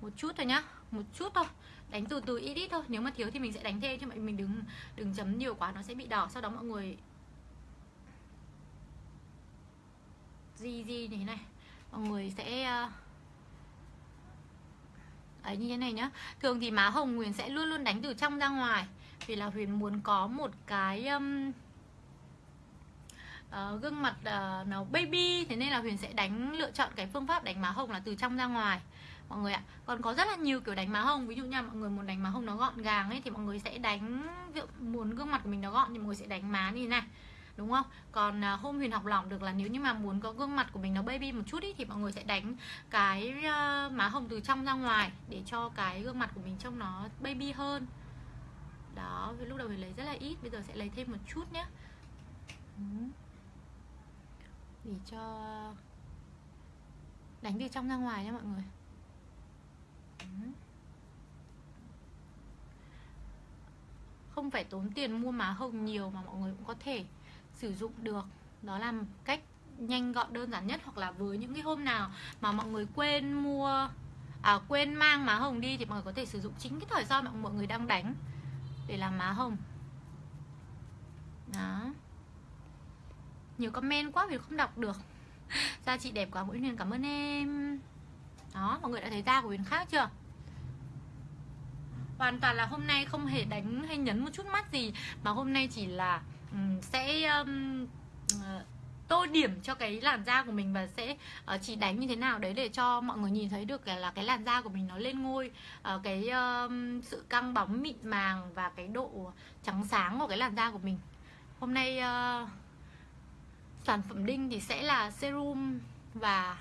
Một chút thôi nhá một chút thôi. Đánh từ từ ít ít thôi. Nếu mà thiếu thì mình sẽ đánh thêm chứ mà mình đừng đừng chấm nhiều quá nó sẽ bị đỏ. Sau đó mọi người gì gì như thế này. Mọi người sẽ ờ, ấy như thế này nhá. Thường thì má hồng huyền sẽ luôn luôn đánh từ trong ra ngoài. Vì là huyền muốn có một cái um, uh, gương mặt uh, nó baby. Thế nên là huyền sẽ đánh lựa chọn cái phương pháp đánh má hồng là từ trong ra ngoài mọi người ạ còn có rất là nhiều kiểu đánh má hồng. Ví dụ như mọi người muốn đánh má hồng nó gọn gàng ấy thì mọi người sẽ đánh ví dụ muốn gương mặt của mình nó gọn thì mọi người sẽ đánh má như thế này đúng không? Còn à, hôm huyền học lỏng được là nếu như mà muốn có gương mặt của mình nó baby một chút ý, thì mọi người sẽ đánh cái uh, má hồng từ trong ra ngoài để cho cái gương mặt của mình trông nó baby hơn. Đó lúc đầu mình lấy rất là ít bây giờ sẽ lấy thêm một chút nhé để cho đánh từ trong ra ngoài nha mọi người không phải tốn tiền mua má hồng nhiều mà mọi người cũng có thể sử dụng được. Đó là cách nhanh gọn, đơn giản nhất hoặc là với những cái hôm nào mà mọi người quên mua à quên mang má hồng đi thì mọi người có thể sử dụng chính cái thời gian mà mọi người đang đánh để làm má hồng. Đó. Nhiều comment quá vì không đọc được. Da chị đẹp quá mỗi Huyền cảm ơn em. Đó, mọi người đã thấy da của Huyền khác chưa? Hoàn toàn là hôm nay không hề đánh hay nhấn một chút mắt gì mà hôm nay chỉ là sẽ um, tô điểm cho cái làn da của mình và sẽ uh, chỉ đánh như thế nào đấy để cho mọi người nhìn thấy được là, là cái làn da của mình nó lên ngôi. Uh, cái uh, sự căng bóng mịn màng và cái độ trắng sáng của cái làn da của mình. Hôm nay uh, sản phẩm đinh thì sẽ là serum và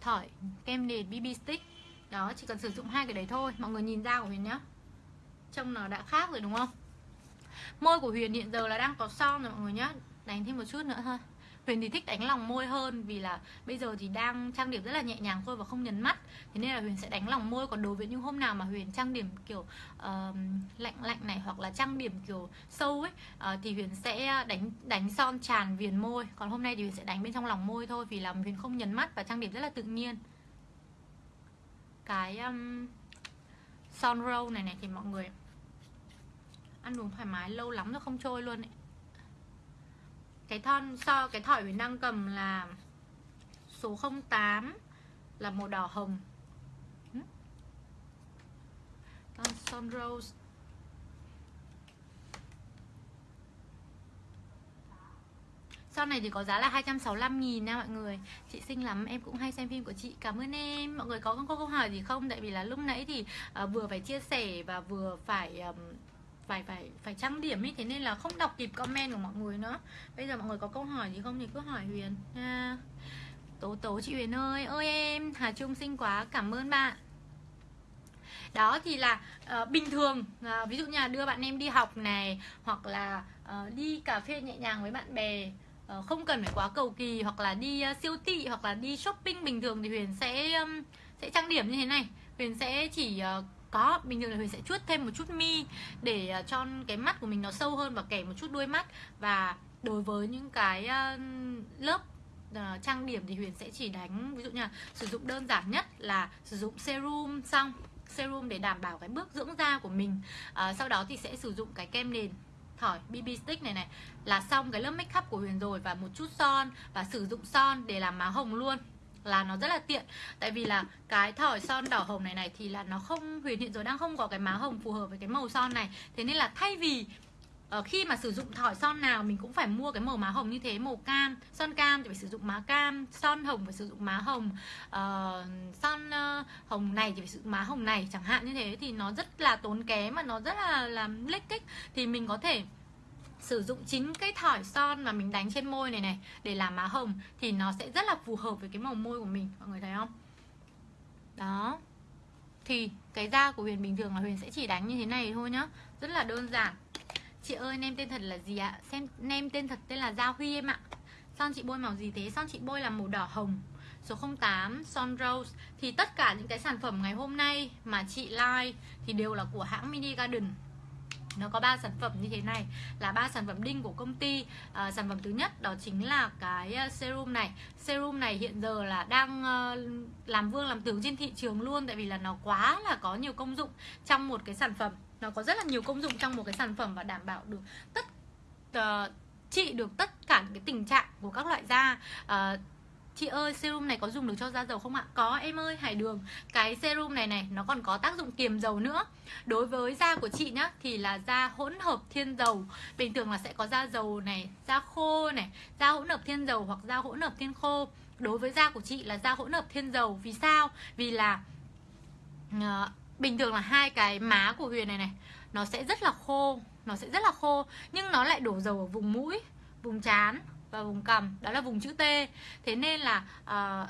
thỏi kem nền BB stick. Đó chỉ cần sử dụng hai cái đấy thôi mọi người nhìn da của mình nhá trông nó đã khác rồi đúng không? Môi của Huyền hiện giờ là đang có son rồi mọi người nhá. Đánh thêm một chút nữa thôi. Huyền thì thích đánh lòng môi hơn vì là bây giờ thì đang trang điểm rất là nhẹ nhàng thôi và không nhấn mắt. Thế nên là Huyền sẽ đánh lòng môi. Còn đối với những hôm nào mà Huyền trang điểm kiểu uh, lạnh lạnh này hoặc là trang điểm kiểu sâu ấy uh, Thì Huyền sẽ đánh đánh son tràn viền môi. Còn hôm nay thì Huyền sẽ đánh bên trong lòng môi thôi Vì là Huyền không nhấn mắt và trang điểm rất là tự nhiên. Cái um, son roll này này thì mọi người ăn uống thoải mái lâu lắm rồi không trôi luôn ấy. Cái thon so cái thỏi mình đang cầm là số 08 là màu đỏ hồng. Ừ. Thon Son Rose. Son này thì có giá là 265 nghìn nha mọi người. Chị xinh lắm, em cũng hay xem phim của chị. Cảm ơn em. Mọi người có, có câu hỏi gì không? Tại vì là lúc nãy thì uh, vừa phải chia sẻ và vừa phải um, phải phải phải trang điểm ấy thế nên là không đọc kịp comment của mọi người nữa. Bây giờ mọi người có câu hỏi gì không thì cứ hỏi huyền nha. Tố tố chị huyền ơi. Ơi em hà trung xinh quá. Cảm ơn bạn. Đó thì là uh, bình thường uh, ví dụ như là đưa bạn em đi học này hoặc là uh, đi cà phê nhẹ nhàng với bạn bè uh, không cần phải quá cầu kỳ hoặc là đi uh, siêu thị hoặc là đi shopping bình thường thì huyền sẽ um, sẽ trang điểm như thế này. Huyền sẽ chỉ uh, có bình thường là Huyền sẽ chuốt thêm một chút mi để à, cho cái mắt của mình nó sâu hơn và kẻ một chút đuôi mắt. Và đối với những cái à, lớp uh, trang điểm thì Huyền sẽ chỉ đánh ví dụ như là sử dụng đơn giản nhất là sử dụng serum xong serum để đảm bảo cái bước dưỡng da của mình. À, sau đó thì sẽ sử dụng cái kem nền thỏi BB stick này này là xong cái lớp make up của Huyền rồi và một chút son và sử dụng son để làm má hồng luôn là nó rất là tiện. Tại vì là cái thỏi son đỏ hồng này này thì là nó không huyền hiện rồi đang không có cái má hồng phù hợp với cái màu son này. Thế nên là thay vì uh, khi mà sử dụng thỏi son nào mình cũng phải mua cái màu má hồng như thế màu cam son cam thì phải sử dụng má cam son hồng phải sử dụng má hồng uh, son uh, hồng này thì phải sử dụng má hồng này chẳng hạn như thế thì nó rất là tốn kém mà nó rất là làm lích kích thì mình có thể sử dụng chính cái thỏi son mà mình đánh trên môi này này để làm má hồng thì nó sẽ rất là phù hợp với cái màu môi của mình, mọi người thấy không? Đó. Thì cái da của Huyền bình thường là Huyền sẽ chỉ đánh như thế này thôi nhá. Rất là đơn giản. Chị ơi, nem tên thật là gì ạ? Xem, nem tên thật tên là Gia Huy em ạ. Son chị bôi màu gì thế? Son chị bôi là màu đỏ hồng. Số 08 Son Rose. Thì tất cả những cái sản phẩm ngày hôm nay mà chị like thì đều là của hãng Mini Garden nó có ba sản phẩm như thế này. Là ba sản phẩm đinh của công ty. À, sản phẩm thứ nhất đó chính là cái ờ, serum này. Serum này hiện giờ là đang uh, làm vương làm tướng trên thị trường luôn tại vì là nó quá là có nhiều công dụng trong một cái sản phẩm. Nó có rất là nhiều công dụng trong một cái sản phẩm và đảm bảo được tất uh, trị được tất cả những cái tình trạng của các loại da. Uh, Chị ơi, serum này có dùng được cho da dầu không ạ? Có, em ơi, Hải Đường. Cái serum này này, nó còn có tác dụng kiềm dầu nữa. Đối với da của chị nhá, Thì là da hỗn hợp thiên dầu. Bình thường là sẽ có da dầu này, Da khô này, Da hỗn hợp thiên dầu hoặc da hỗn hợp thiên khô. Đối với da của chị là da hỗn hợp thiên dầu. Vì sao? Vì là ờ, Bình thường là hai cái má của Huyền này này, Nó sẽ rất là khô, Nó sẽ rất là khô, Nhưng nó lại đổ dầu ở vùng mũi, Vùng trán và vùng cằm đó là vùng chữ T. Thế nên là uh,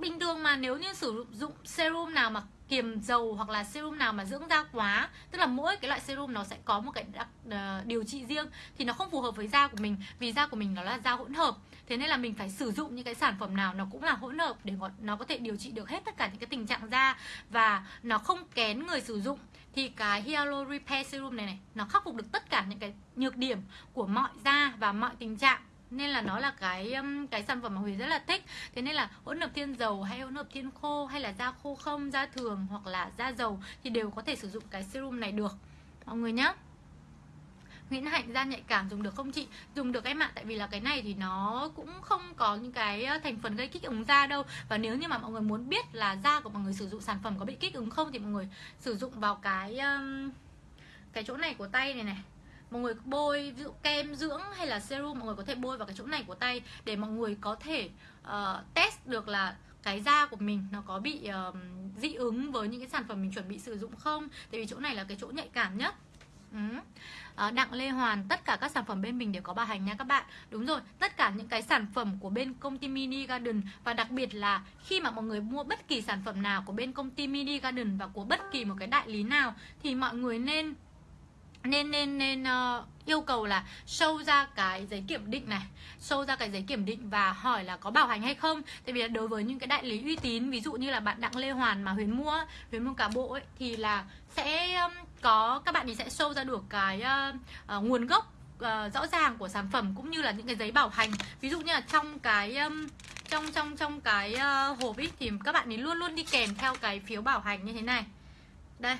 bình thường mà nếu như sử dụng serum nào mà kiềm dầu hoặc là serum nào mà dưỡng da quá tức là mỗi cái loại serum nó sẽ có một cái đặc, uh, điều trị riêng thì nó không phù hợp với da của mình vì da của mình nó là da hỗn hợp. Thế nên là mình phải sử dụng những cái sản phẩm nào nó cũng là hỗn hợp để nó có thể điều trị được hết tất cả những cái tình trạng da và nó không kén người sử dụng. Thì cái Hyalo Repair Serum này này nó khắc phục được tất cả những cái nhược điểm của mọi da và mọi tình trạng nên là nó là cái cái sản phẩm mà Huyền rất là thích. Thế nên là hỗn hợp thiên dầu hay hỗn hợp thiên khô hay là da khô không da thường hoặc là da dầu thì đều có thể sử dụng cái serum này được. Mọi người nhé Nguyễn Hạnh da nhạy cảm dùng được không chị? Dùng được em ạ, tại vì là cái này thì nó cũng không có những cái thành phần gây kích ứng da đâu. Và nếu như mà mọi người muốn biết là da của mọi người sử dụng sản phẩm có bị kích ứng không Thì mọi người sử dụng vào cái cái chỗ này của tay này này mọi người bôi ví dụ kem dưỡng hay là serum mọi người có thể bôi vào cái chỗ này của tay để mọi người có thể uh, test được là cái da của mình nó có bị uh, dị ứng với những cái sản phẩm mình chuẩn bị sử dụng không? Tại vì chỗ này là cái chỗ nhạy cảm nhất. Ừ. À, Đặng Lê Hoàn tất cả các sản phẩm bên mình đều có bảo hành nha các bạn. Đúng rồi tất cả những cái sản phẩm của bên công ty Mini Garden và đặc biệt là khi mà mọi người mua bất kỳ sản phẩm nào của bên công ty Mini Garden và của bất kỳ một cái đại lý nào thì mọi người nên nên nên nên uh, yêu cầu là show ra cái giấy kiểm định này show ra cái giấy kiểm định và hỏi là có bảo hành hay không. Tại vì là đối với những cái đại lý uy tín ví dụ như là bạn đặng lê hoàn mà huyền mua huyền mua cả bộ ấy thì là sẽ um, có các bạn thì sẽ show ra được cái uh, uh, nguồn gốc uh, rõ ràng của sản phẩm cũng như là những cái giấy bảo hành. Ví dụ như là trong cái um, trong trong trong cái uh, hộp ấy thì các bạn ấy luôn luôn đi kèm theo cái phiếu bảo hành như thế này. Đây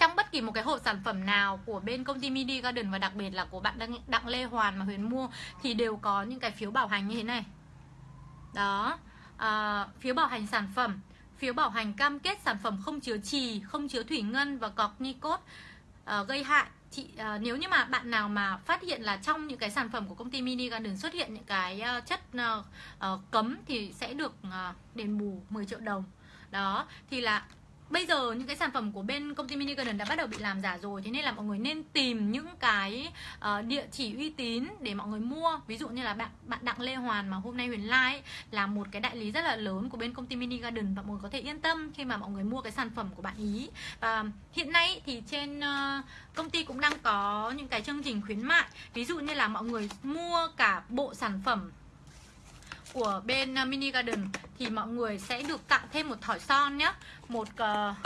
trong bất kỳ một cái hộp sản phẩm nào của bên công ty Midi Garden và đặc biệt là của bạn Đặng, Đặng Lê Hoàn mà Huyền mua thì đều có những cái phiếu bảo hành như thế này. Đó à, phiếu bảo hành sản phẩm phiếu bảo hành cam kết sản phẩm không chứa trì không chứa thủy ngân và cọc nicot à, ờ, gây hại. Chị à, ờ, nếu như mà bạn nào mà phát hiện là trong những cái sản phẩm của công ty Mini Garden xuất hiện những cái uh, chất uh, uh, cấm thì sẽ được uh, đền bù 10 triệu đồng. Đó thì là bây giờ những cái sản phẩm của bên công ty Mini Garden đã bắt đầu bị làm giả rồi thế nên là mọi người nên tìm những cái uh, địa chỉ uy tín để mọi người mua. Ví dụ như là bạn bạn Đặng Lê Hoàn mà hôm nay Huyền Lai là một cái đại lý rất là lớn của bên công ty Mini Garden và mọi người có thể yên tâm khi mà mọi người mua cái sản phẩm của bạn ý. Và hiện nay thì trên uh, công ty cũng đang có những cái chương trình khuyến mại. Ví dụ như là mọi người mua cả bộ sản phẩm của bên ờ, Mini Garden thì mọi người sẽ được tặng thêm một thỏi son nhé một uh,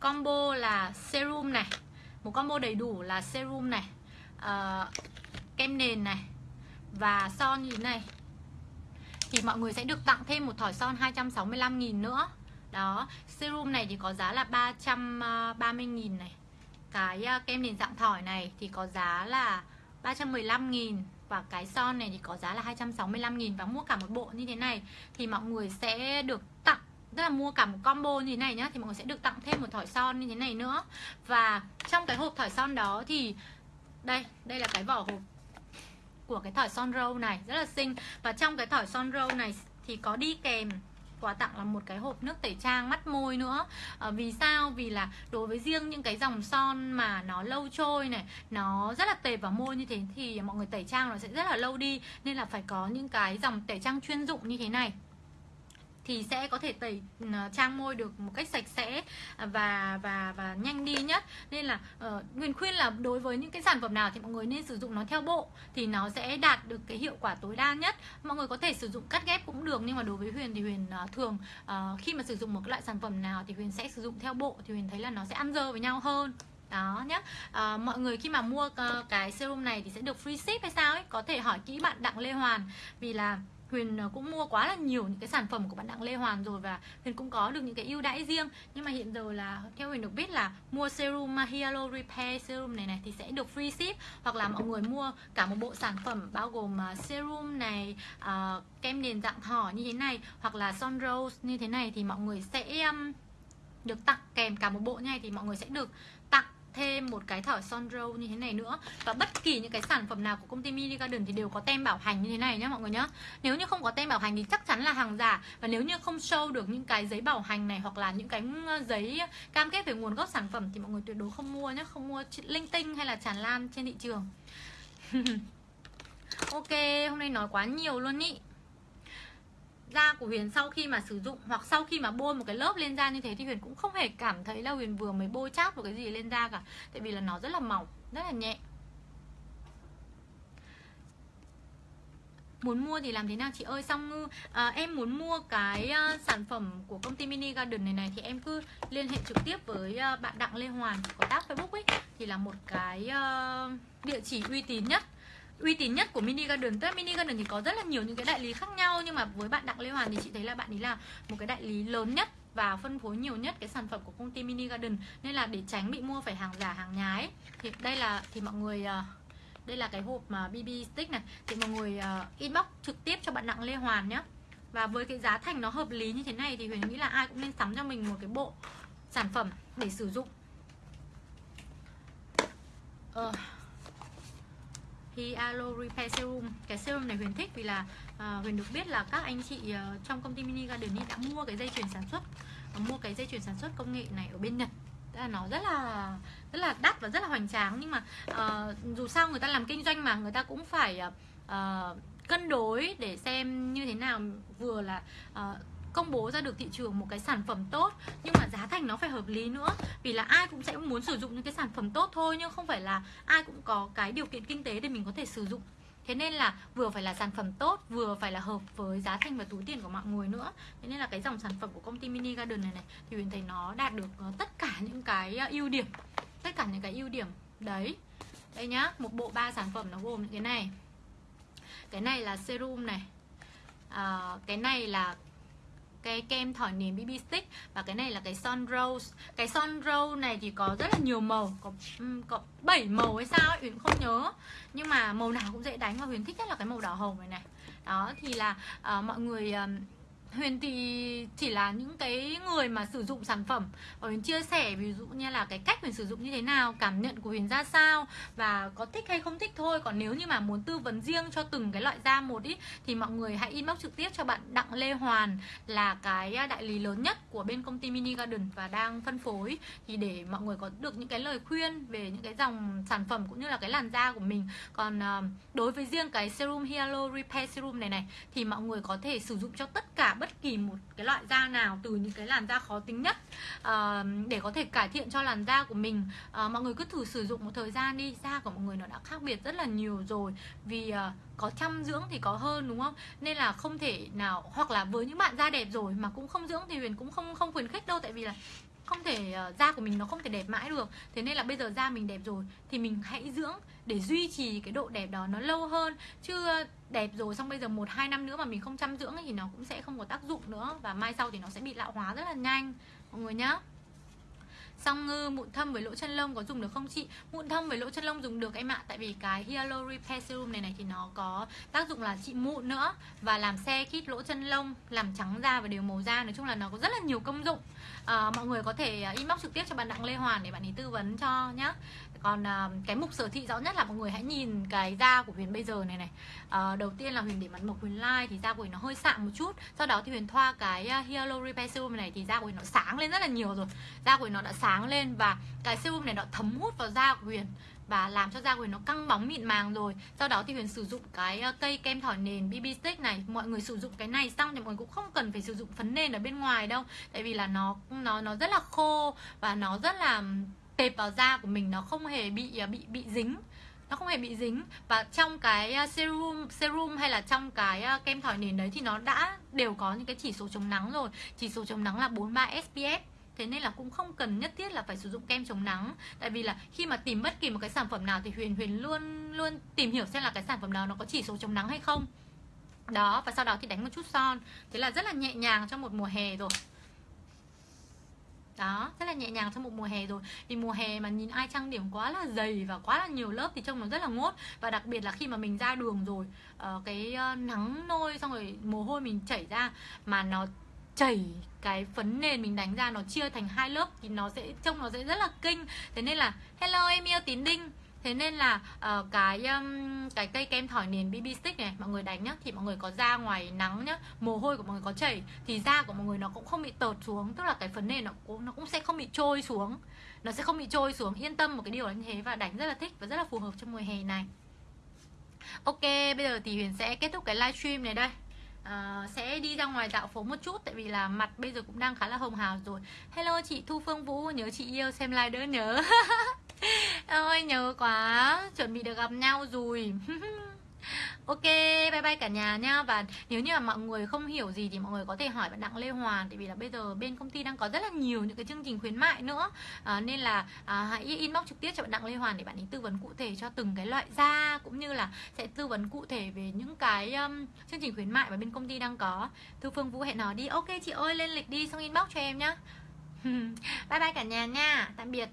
combo là serum này một combo đầy đủ là serum này uh, kem nền này và son như thế này. Thì mọi người sẽ được tặng thêm một thỏi son 265.000 nữa. Đó serum này thì có giá là 330.000 này. Cái kem nền dạng thỏi này thì có giá là 315.000 và cái son này thì có giá là 265.000 và mua cả một bộ như thế này. Thì mọi người sẽ được tặng, tức là mua cả một combo như thế này nhá, thì mọi người sẽ được tặng thêm một thỏi son như thế này nữa. Và trong cái hộp thỏi son đó thì, đây đây là cái vỏ hộp của cái thỏi son râu này, rất là xinh. Và trong cái thỏi son râu này thì có đi kèm quà tặng là một cái hộp nước tẩy trang mắt môi nữa. À, vì sao? Vì là đối với riêng những cái dòng son mà nó lâu trôi này nó rất là tệp vào môi như thế thì mọi người tẩy trang nó sẽ rất là lâu đi. Nên là phải có những cái dòng tẩy trang chuyên dụng như thế này thì sẽ có thể tẩy ờ, trang môi được một cách sạch sẽ và và và nhanh đi nhất nên là ờ, uh, Huyền khuyên là đối với những cái sản phẩm nào thì mọi người nên sử dụng nó theo bộ thì nó sẽ đạt được cái hiệu quả tối đa nhất. Mọi người có thể sử dụng cắt ghép cũng được nhưng mà đối với Huyền thì Huyền uh, thường uh, khi mà sử dụng một cái loại sản phẩm nào thì Huyền sẽ sử dụng theo bộ thì Huyền thấy là nó sẽ ăn dơ với nhau hơn. Đó nhé à, mọi người khi mà mua uh, cái serum này thì sẽ được free ship hay sao ấy? Có thể hỏi kỹ bạn đặng lê hoàn. Vì là Huyền ờ, cũng mua quá là nhiều những cái sản phẩm của bạn Đặng Lê Hoàn rồi và Huyền cũng có được những cái ưu đãi riêng. Nhưng mà hiện giờ là theo Huyền được biết là mua serum mahalo Repair serum này này thì sẽ được free ship hoặc là mọi người mua cả một bộ sản phẩm bao gồm ờ, serum này uh, kem nền dạng thỏ như thế này hoặc là son rose như thế này thì mọi người sẽ um, được tặng kèm cả một bộ như này thì mọi người sẽ được thêm một cái thỏi son râu như thế này nữa. Và bất kỳ những cái sản phẩm nào của công ty Mini Garden thì đều có tem bảo hành như thế này nhé mọi người nhé nếu như không có tem bảo hành thì chắc chắn là hàng giả. Và nếu như không show được những cái giấy bảo hành này hoặc là những cái ờ, giấy cam kết về nguồn gốc sản phẩm thì mọi người tuyệt đối không mua nhé không mua linh tinh hay là tràn lan trên thị trường. Ok, hôm nay nói quá nhiều luôn ý da của Huyền sau khi mà sử dụng hoặc sau khi mà bôi một cái lớp lên da như thế thì Huyền cũng không hề cảm thấy là Huyền vừa mới bôi chát một cái gì lên da cả. Tại vì là nó rất là mỏng rất là nhẹ. Muốn mua thì làm thế nào chị ơi? Xong ngư à, em muốn mua cái uh, sản phẩm của công ty mini garden này này thì em cứ liên hệ trực tiếp với uh, bạn đặng lê hoàn có tác facebook ấy. Thì là một cái uh, địa chỉ uy tín nhất uy tín nhất của mini garden. Tức là mini garden thì có rất là nhiều những cái đại lý khác nhau nhưng mà với bạn đặng lê hoàn thì chị thấy là bạn ấy là một cái đại lý lớn nhất và phân phối nhiều nhất cái sản phẩm của công ty mini garden. Nên là để tránh bị mua phải hàng giả hàng nhái thì đây là thì mọi người ờ, đây là cái hộp mà bb stick này. Thì mọi người ờ, inbox trực tiếp cho bạn đặng lê hoàn nhé và với cái giá thành nó hợp lý như thế này thì huyền nghĩ là ai cũng nên sắm cho mình một cái bộ sản phẩm để sử dụng. Uh, Hyalo à, Repair Serum. Cái serum này Huyền thích vì là uh, Huyền được biết là các anh chị uh, trong công ty Mini Garden đã mua cái dây chuyền sản xuất uh, Mua cái dây chuyền sản xuất công nghệ này ở bên Nhật. Tức là nó rất là rất là đắt và rất là hoành tráng. Nhưng mà uh, dù sao người ta làm kinh doanh mà người ta cũng phải uh, cân đối để xem như thế nào. Vừa là uh, công bố ra được thị trường một cái sản phẩm tốt nhưng mà giá thành nó phải hợp lý nữa. Vì là ai cũng sẽ muốn sử dụng những cái sản phẩm tốt thôi nhưng không phải là ai cũng có cái điều kiện kinh tế để mình có thể sử dụng. Thế nên là vừa phải là sản phẩm tốt vừa phải là hợp với giá thành và túi tiền của mọi người nữa. Thế nên là cái dòng sản phẩm của công ty mini garden này này thì huyền thấy nó đạt được ờ, tất cả những cái ờ, ưu điểm. Tất cả những cái ưu điểm. Đấy. Đây nhá một bộ ba sản phẩm nó gồm những cái này. Cái này là serum này. À, cái này là cái kem thỏi nền BB stick và cái này là cái son rose. Cái son rose này thì có rất là nhiều màu có có 7 màu hay sao ấy Huyền không nhớ. Nhưng mà màu nào cũng dễ đánh và Huyền thích nhất là cái màu đỏ hồng này này. Đó thì là uh, mọi người uh, Huyền thì chỉ là những cái người mà sử dụng sản phẩm và Huyền chia sẻ ví dụ như là cái cách Huyền sử dụng như thế nào, cảm nhận của Huyền ra sao và có thích hay không thích thôi. Còn nếu như mà muốn tư vấn riêng cho từng cái loại da một ý thì mọi người hãy inbox trực tiếp cho bạn Đặng Lê Hoàn là cái đại lý lớn nhất của bên công ty Mini Garden và đang phân phối thì để mọi người có được những cái lời khuyên về những cái dòng sản phẩm cũng như là cái làn da của mình. Còn ờ, đối với riêng cái serum Hyaluron Repair Serum này này thì mọi người có thể sử dụng cho tất cả bất kỳ một cái loại da nào từ những cái làn da khó tính nhất. Uh, để có thể cải thiện cho làn da của mình. Uh, mọi người cứ thử sử dụng một thời gian đi. Da của mọi người nó đã khác biệt rất là nhiều rồi. Vì uh, có chăm dưỡng thì có hơn đúng không? Nên là không thể nào hoặc là với những bạn da đẹp rồi mà cũng không dưỡng thì huyền cũng không không khuyến khích đâu. Tại vì là không thể uh, da của mình nó không thể đẹp mãi được. Thế nên là bây giờ da mình đẹp rồi thì mình hãy dưỡng để duy trì cái độ đẹp đó nó lâu hơn. Chứ đẹp rồi xong bây giờ một hai năm nữa mà mình không chăm dưỡng thì nó cũng sẽ không có tác dụng nữa và mai sau thì nó sẽ bị lão hóa rất là nhanh mọi người nhá. Song ngư mụn thâm với lỗ chân lông có dùng được không chị? Mụn thâm với lỗ chân lông dùng được em ạ Tại vì cái Hyalo Repair Serum này này thì nó có tác dụng là trị mụn nữa Và làm xe khít lỗ chân lông Làm trắng da và đều màu da Nói chung là nó có rất là nhiều công dụng. À, Mọi người có thể ờ, inbox trực tiếp cho bạn Đặng Lê Hoàn để bạn ấy tư vấn cho nhá còn à, cái mục sở thị rõ nhất là mọi người hãy nhìn cái da của Huyền bây giờ này này. À, đầu tiên là Huyền để mặt mộc Huyền Like thì da của Huyền nó hơi sạm một chút. Sau đó thì Huyền thoa cái uh, Repair Serum này thì da của Huyền nó sáng lên rất là nhiều rồi. Da của Huyền nó đã sáng lên và cái serum này nó thấm hút vào da của Huyền và làm cho da của Huyền nó căng bóng mịn màng rồi. Sau đó thì Huyền sử dụng cái à, cây kem thỏi nền BB Stick này. Mọi người sử dụng cái này xong thì mọi người cũng không cần phải sử dụng phấn nền ở bên ngoài đâu. Tại vì là nó nó nó rất là khô và nó rất là tệp vào da của mình nó không hề bị à, bị bị dính. Nó không hề bị dính. Và trong cái à, serum serum hay là trong cái à, kem thỏi nền đấy thì nó đã đều có những cái chỉ số chống nắng rồi. Chỉ số chống nắng là 43 SPF thế nên là cũng không cần nhất thiết là phải sử dụng kem chống nắng. Tại vì là khi mà tìm bất kỳ một cái sản phẩm nào thì huyền huyền luôn luôn tìm hiểu xem là cái sản phẩm nào nó có chỉ số chống nắng hay không. Đó, và sau đó thì đánh một chút son. Thế là rất là nhẹ nhàng trong một mùa hè rồi đó rất là nhẹ nhàng trong một mùa hè rồi. Vì mùa hè mà nhìn ai trang điểm quá là dày và quá là nhiều lớp thì trông nó rất là ngốt. Và đặc biệt là khi mà mình ra đường rồi uh, cái uh, nắng nôi xong rồi mồ hôi mình chảy ra mà nó chảy cái phấn nền mình đánh ra nó chia thành hai lớp thì nó sẽ trông nó sẽ rất là kinh. Thế nên là hello em yêu tín đinh thế nên là uh, cái um, cái cây kem thỏi nền BB stick này mọi người đánh nhá thì mọi người có da ngoài nắng nhá mồ hôi của mọi người có chảy thì da của mọi người nó cũng không bị tợt xuống tức là cái phấn nền nó cũng nó cũng sẽ không bị trôi xuống. Nó sẽ không bị trôi xuống yên tâm một cái điều là như thế và đánh rất là thích và rất là phù hợp trong mùa hè này. Ok bây giờ thì huyền sẽ kết thúc cái livestream này đây. Uh, sẽ đi ra ngoài dạo phố một chút tại vì là mặt bây giờ cũng đang khá là hồng hào rồi. Hello chị thu phương vũ nhớ chị yêu xem like đỡ nhớ. ôi nhớ quá. Chuẩn bị được gặp nhau rồi. Ok, bye bye cả nhà nha. Và nếu như mà mọi người không hiểu gì thì mọi người có thể hỏi bạn Đặng Lê Hoàn Tại vì là bây giờ bên công ty đang có rất là nhiều những cái chương trình khuyến mại nữa. À, Nên là à, hãy inbox trực tiếp cho bạn Đặng Lê Hoàn để bạn ấy tư vấn cụ thể cho từng cái loại da Cũng như là sẽ tư vấn cụ thể về những cái um, chương trình khuyến mại mà bên công ty đang có. Thư Phương Vũ hẹn nói đi. Ok chị ơi lên lịch đi xong inbox cho em nhá. Bye bye cả nhà nha. Tạm biệt.